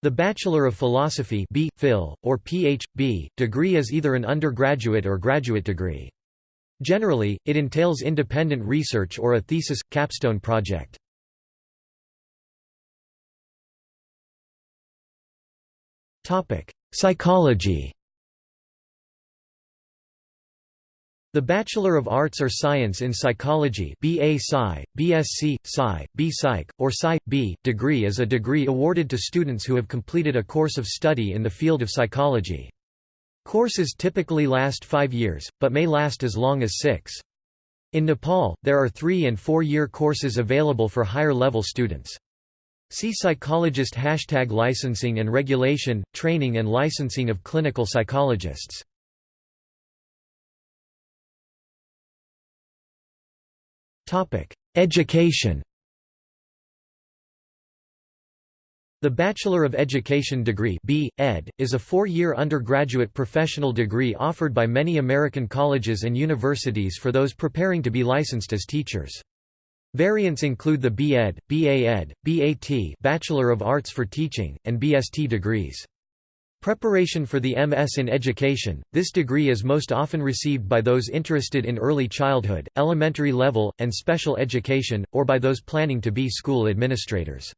The Bachelor of Philosophy B. Phil, or Ph.B., degree is either an undergraduate or graduate degree. Generally, it entails independent research or a thesis, capstone project. Psychology The Bachelor of Arts or Science in Psychology BA Sci, BSc, Sci, B-Psych, or Sci.B. degree is a degree awarded to students who have completed a course of study in the field of psychology. Courses typically last five years, but may last as long as six. In Nepal, there are three- and four-year courses available for higher-level students. See psychologist hashtag licensing and regulation, training and licensing of clinical psychologists. Education The Bachelor of Education degree B. Ed, is a four-year undergraduate professional degree offered by many American colleges and universities for those preparing to be licensed as teachers. Variants include the B.Ed, B.A.Ed, B.A.T. Bachelor of Arts for Teaching, and B.S.T. degrees. Preparation for the MS in Education – This degree is most often received by those interested in early childhood, elementary level, and special education, or by those planning to be school administrators.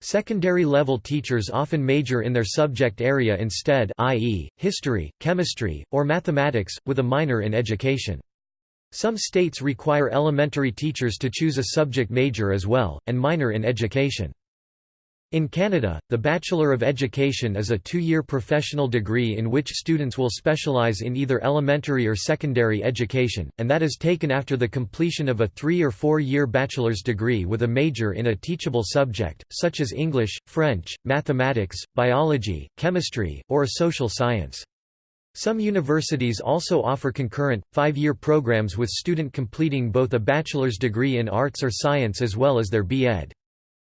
Secondary level teachers often major in their subject area instead i.e., history, chemistry, or mathematics, with a minor in education. Some states require elementary teachers to choose a subject major as well, and minor in education. In Canada, the Bachelor of Education is a two-year professional degree in which students will specialize in either elementary or secondary education, and that is taken after the completion of a three- or four-year bachelor's degree with a major in a teachable subject, such as English, French, mathematics, biology, chemistry, or a social science. Some universities also offer concurrent, five-year programs with student completing both a bachelor's degree in arts or science as well as their B.Ed.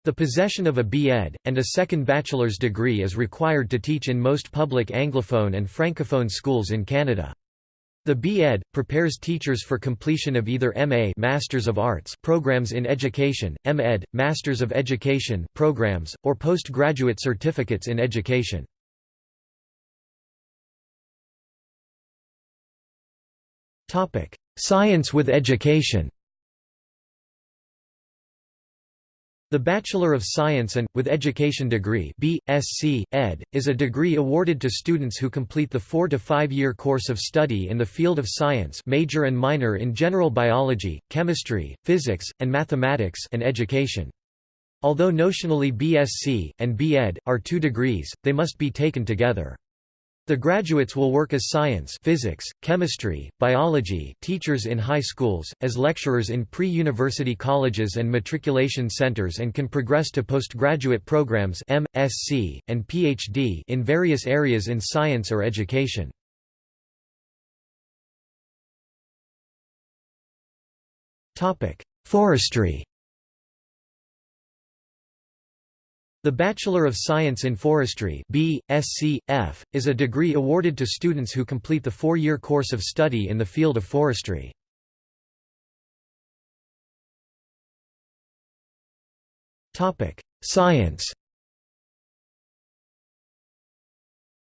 The possession of a B.Ed. and a second bachelor's degree is required to teach in most public Anglophone and Francophone schools in Canada. The B.Ed. prepares teachers for completion of either M.A. Masters of Arts programs in education, M.Ed. Masters of Education programs, or postgraduate certificates in education. Science with education The Bachelor of Science and, with Education degree B.Sc. Ed., is a degree awarded to students who complete the four- to five-year course of study in the field of science major and minor in general biology, chemistry, physics, and mathematics and education. Although notionally BSc, and B.Ed., are two degrees, they must be taken together. The graduates will work as science physics, chemistry, biology teachers in high schools, as lecturers in pre-university colleges and matriculation centers and can progress to postgraduate programs M, Sc, and PhD in various areas in science or education. Forestry The Bachelor of Science in Forestry B. Sc. F., is a degree awarded to students who complete the four-year course of study in the field of forestry. Science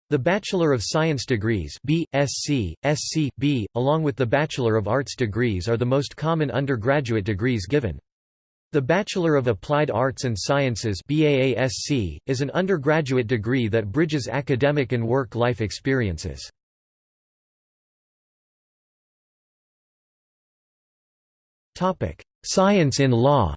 The Bachelor of Science degrees B, Sc, Sc, B, along with the Bachelor of Arts degrees are the most common undergraduate degrees given. The Bachelor of Applied Arts and Sciences BAASC, is an undergraduate degree that bridges academic and work-life experiences. Science in law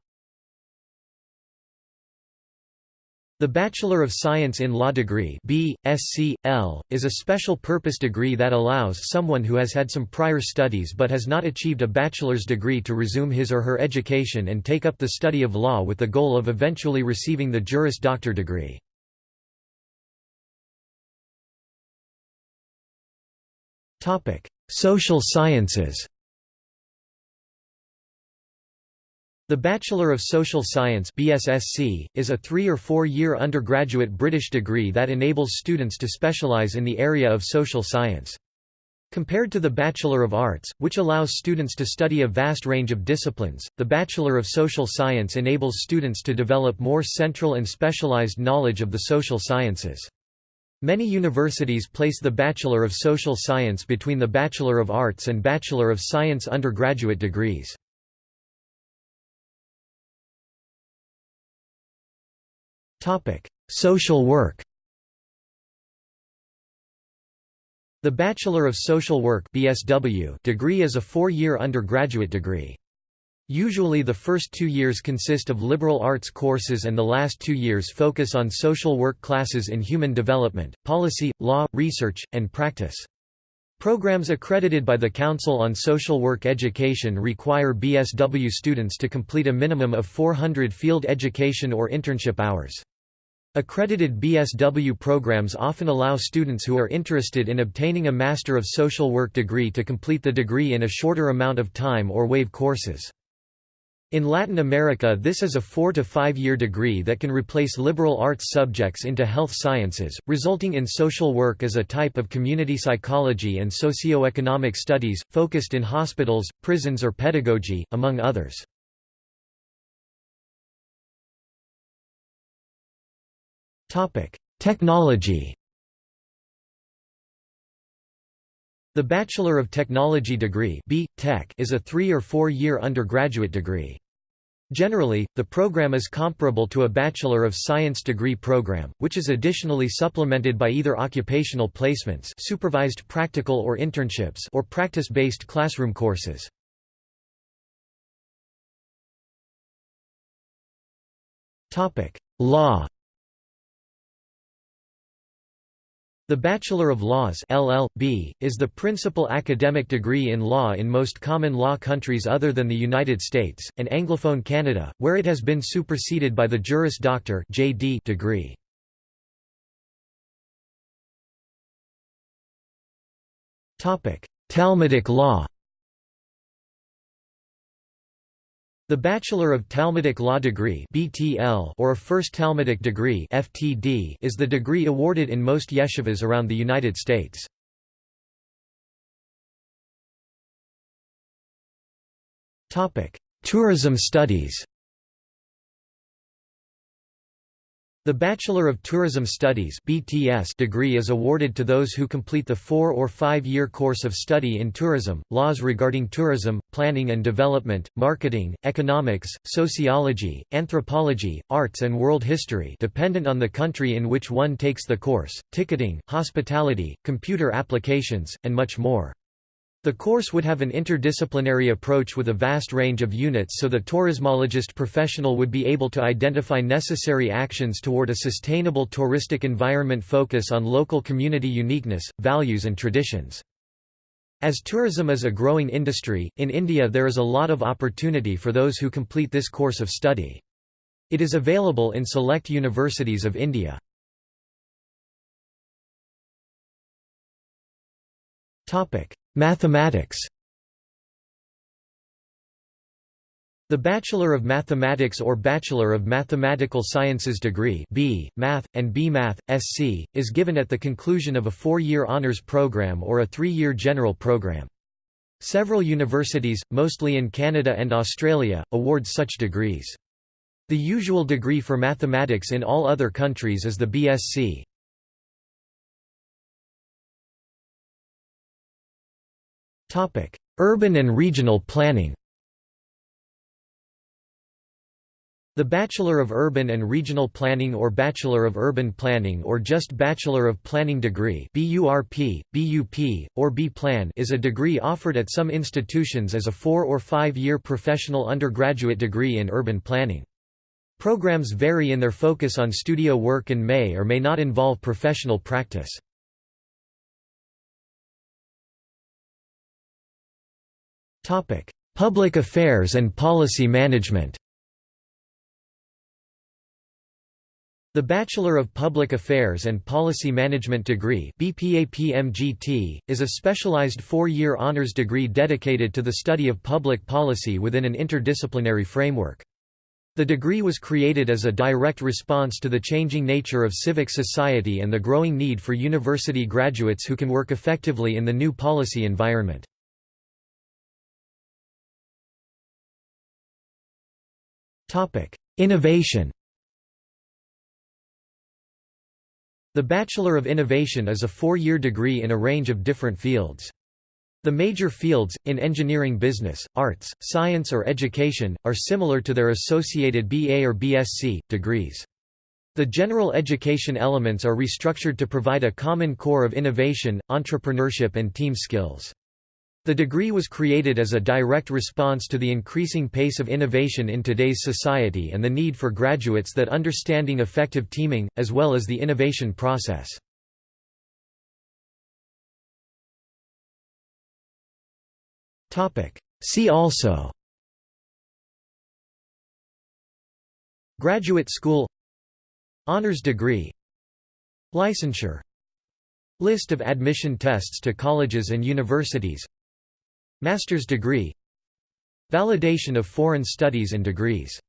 The Bachelor of Science in Law degree B, SC, L, is a special-purpose degree that allows someone who has had some prior studies but has not achieved a bachelor's degree to resume his or her education and take up the study of law with the goal of eventually receiving the Juris Doctor degree. Social sciences The Bachelor of Social Science BSSC, is a three- or four-year undergraduate British degree that enables students to specialise in the area of social science. Compared to the Bachelor of Arts, which allows students to study a vast range of disciplines, the Bachelor of Social Science enables students to develop more central and specialized knowledge of the social sciences. Many universities place the Bachelor of Social Science between the Bachelor of Arts and Bachelor of Science undergraduate degrees. Social work The Bachelor of Social Work BSW degree is a four-year undergraduate degree. Usually the first two years consist of liberal arts courses and the last two years focus on social work classes in human development, policy, law, research, and practice. Programs accredited by the Council on Social Work Education require BSW students to complete a minimum of 400 field education or internship hours. Accredited BSW programs often allow students who are interested in obtaining a Master of Social Work degree to complete the degree in a shorter amount of time or waive courses. In Latin America this is a four- to five-year degree that can replace liberal arts subjects into health sciences, resulting in social work as a type of community psychology and socio-economic studies, focused in hospitals, prisons or pedagogy, among others. Technology The Bachelor of Technology degree B. Tech is a three- or four-year undergraduate degree. Generally, the program is comparable to a Bachelor of Science degree program, which is additionally supplemented by either occupational placements supervised practical or internships or practice-based classroom courses. Law The Bachelor of Laws LL.B. is the principal academic degree in law in most common law countries other than the United States, and Anglophone Canada, where it has been superseded by the Juris Doctor JD degree. Talmudic law The Bachelor of Talmudic Law degree (BTL) or a First Talmudic degree (FTD) is the degree awarded in most yeshivas around the United States. Topic: Tourism studies. The Bachelor of Tourism Studies (BTS) degree is awarded to those who complete the 4 or 5-year course of study in tourism, laws regarding tourism, planning and development, marketing, economics, sociology, anthropology, arts and world history dependent on the country in which one takes the course, ticketing, hospitality, computer applications, and much more. The course would have an interdisciplinary approach with a vast range of units so the tourismologist professional would be able to identify necessary actions toward a sustainable touristic environment focus on local community uniqueness, values and traditions. As tourism is a growing industry, in India there is a lot of opportunity for those who complete this course of study. It is available in select universities of India. Mathematics The Bachelor of Mathematics or Bachelor of Mathematical Sciences degree B, Math, and B-Math, SC, is given at the conclusion of a four-year honors program or a three-year general program. Several universities, mostly in Canada and Australia, award such degrees. The usual degree for mathematics in all other countries is the BSc. Urban and regional planning The Bachelor of Urban and Regional Planning or Bachelor of Urban Planning or just Bachelor of Planning degree BURP, BUP, or B-Plan is a degree offered at some institutions as a four- or five-year professional undergraduate degree in urban planning. Programs vary in their focus on studio work and may or may not involve professional practice. Public affairs and policy management The Bachelor of Public Affairs and Policy Management degree BPAPMGT, is a specialized four-year honors degree dedicated to the study of public policy within an interdisciplinary framework. The degree was created as a direct response to the changing nature of civic society and the growing need for university graduates who can work effectively in the new policy environment. Innovation The Bachelor of Innovation is a four-year degree in a range of different fields. The major fields, in engineering business, arts, science or education, are similar to their associated BA or BSc, degrees. The general education elements are restructured to provide a common core of innovation, entrepreneurship and team skills. The degree was created as a direct response to the increasing pace of innovation in today's society and the need for graduates that understanding effective teaming, as well as the innovation process. See also Graduate School Honors degree Licensure List of admission tests to colleges and universities Master's degree. Validation of foreign studies and degrees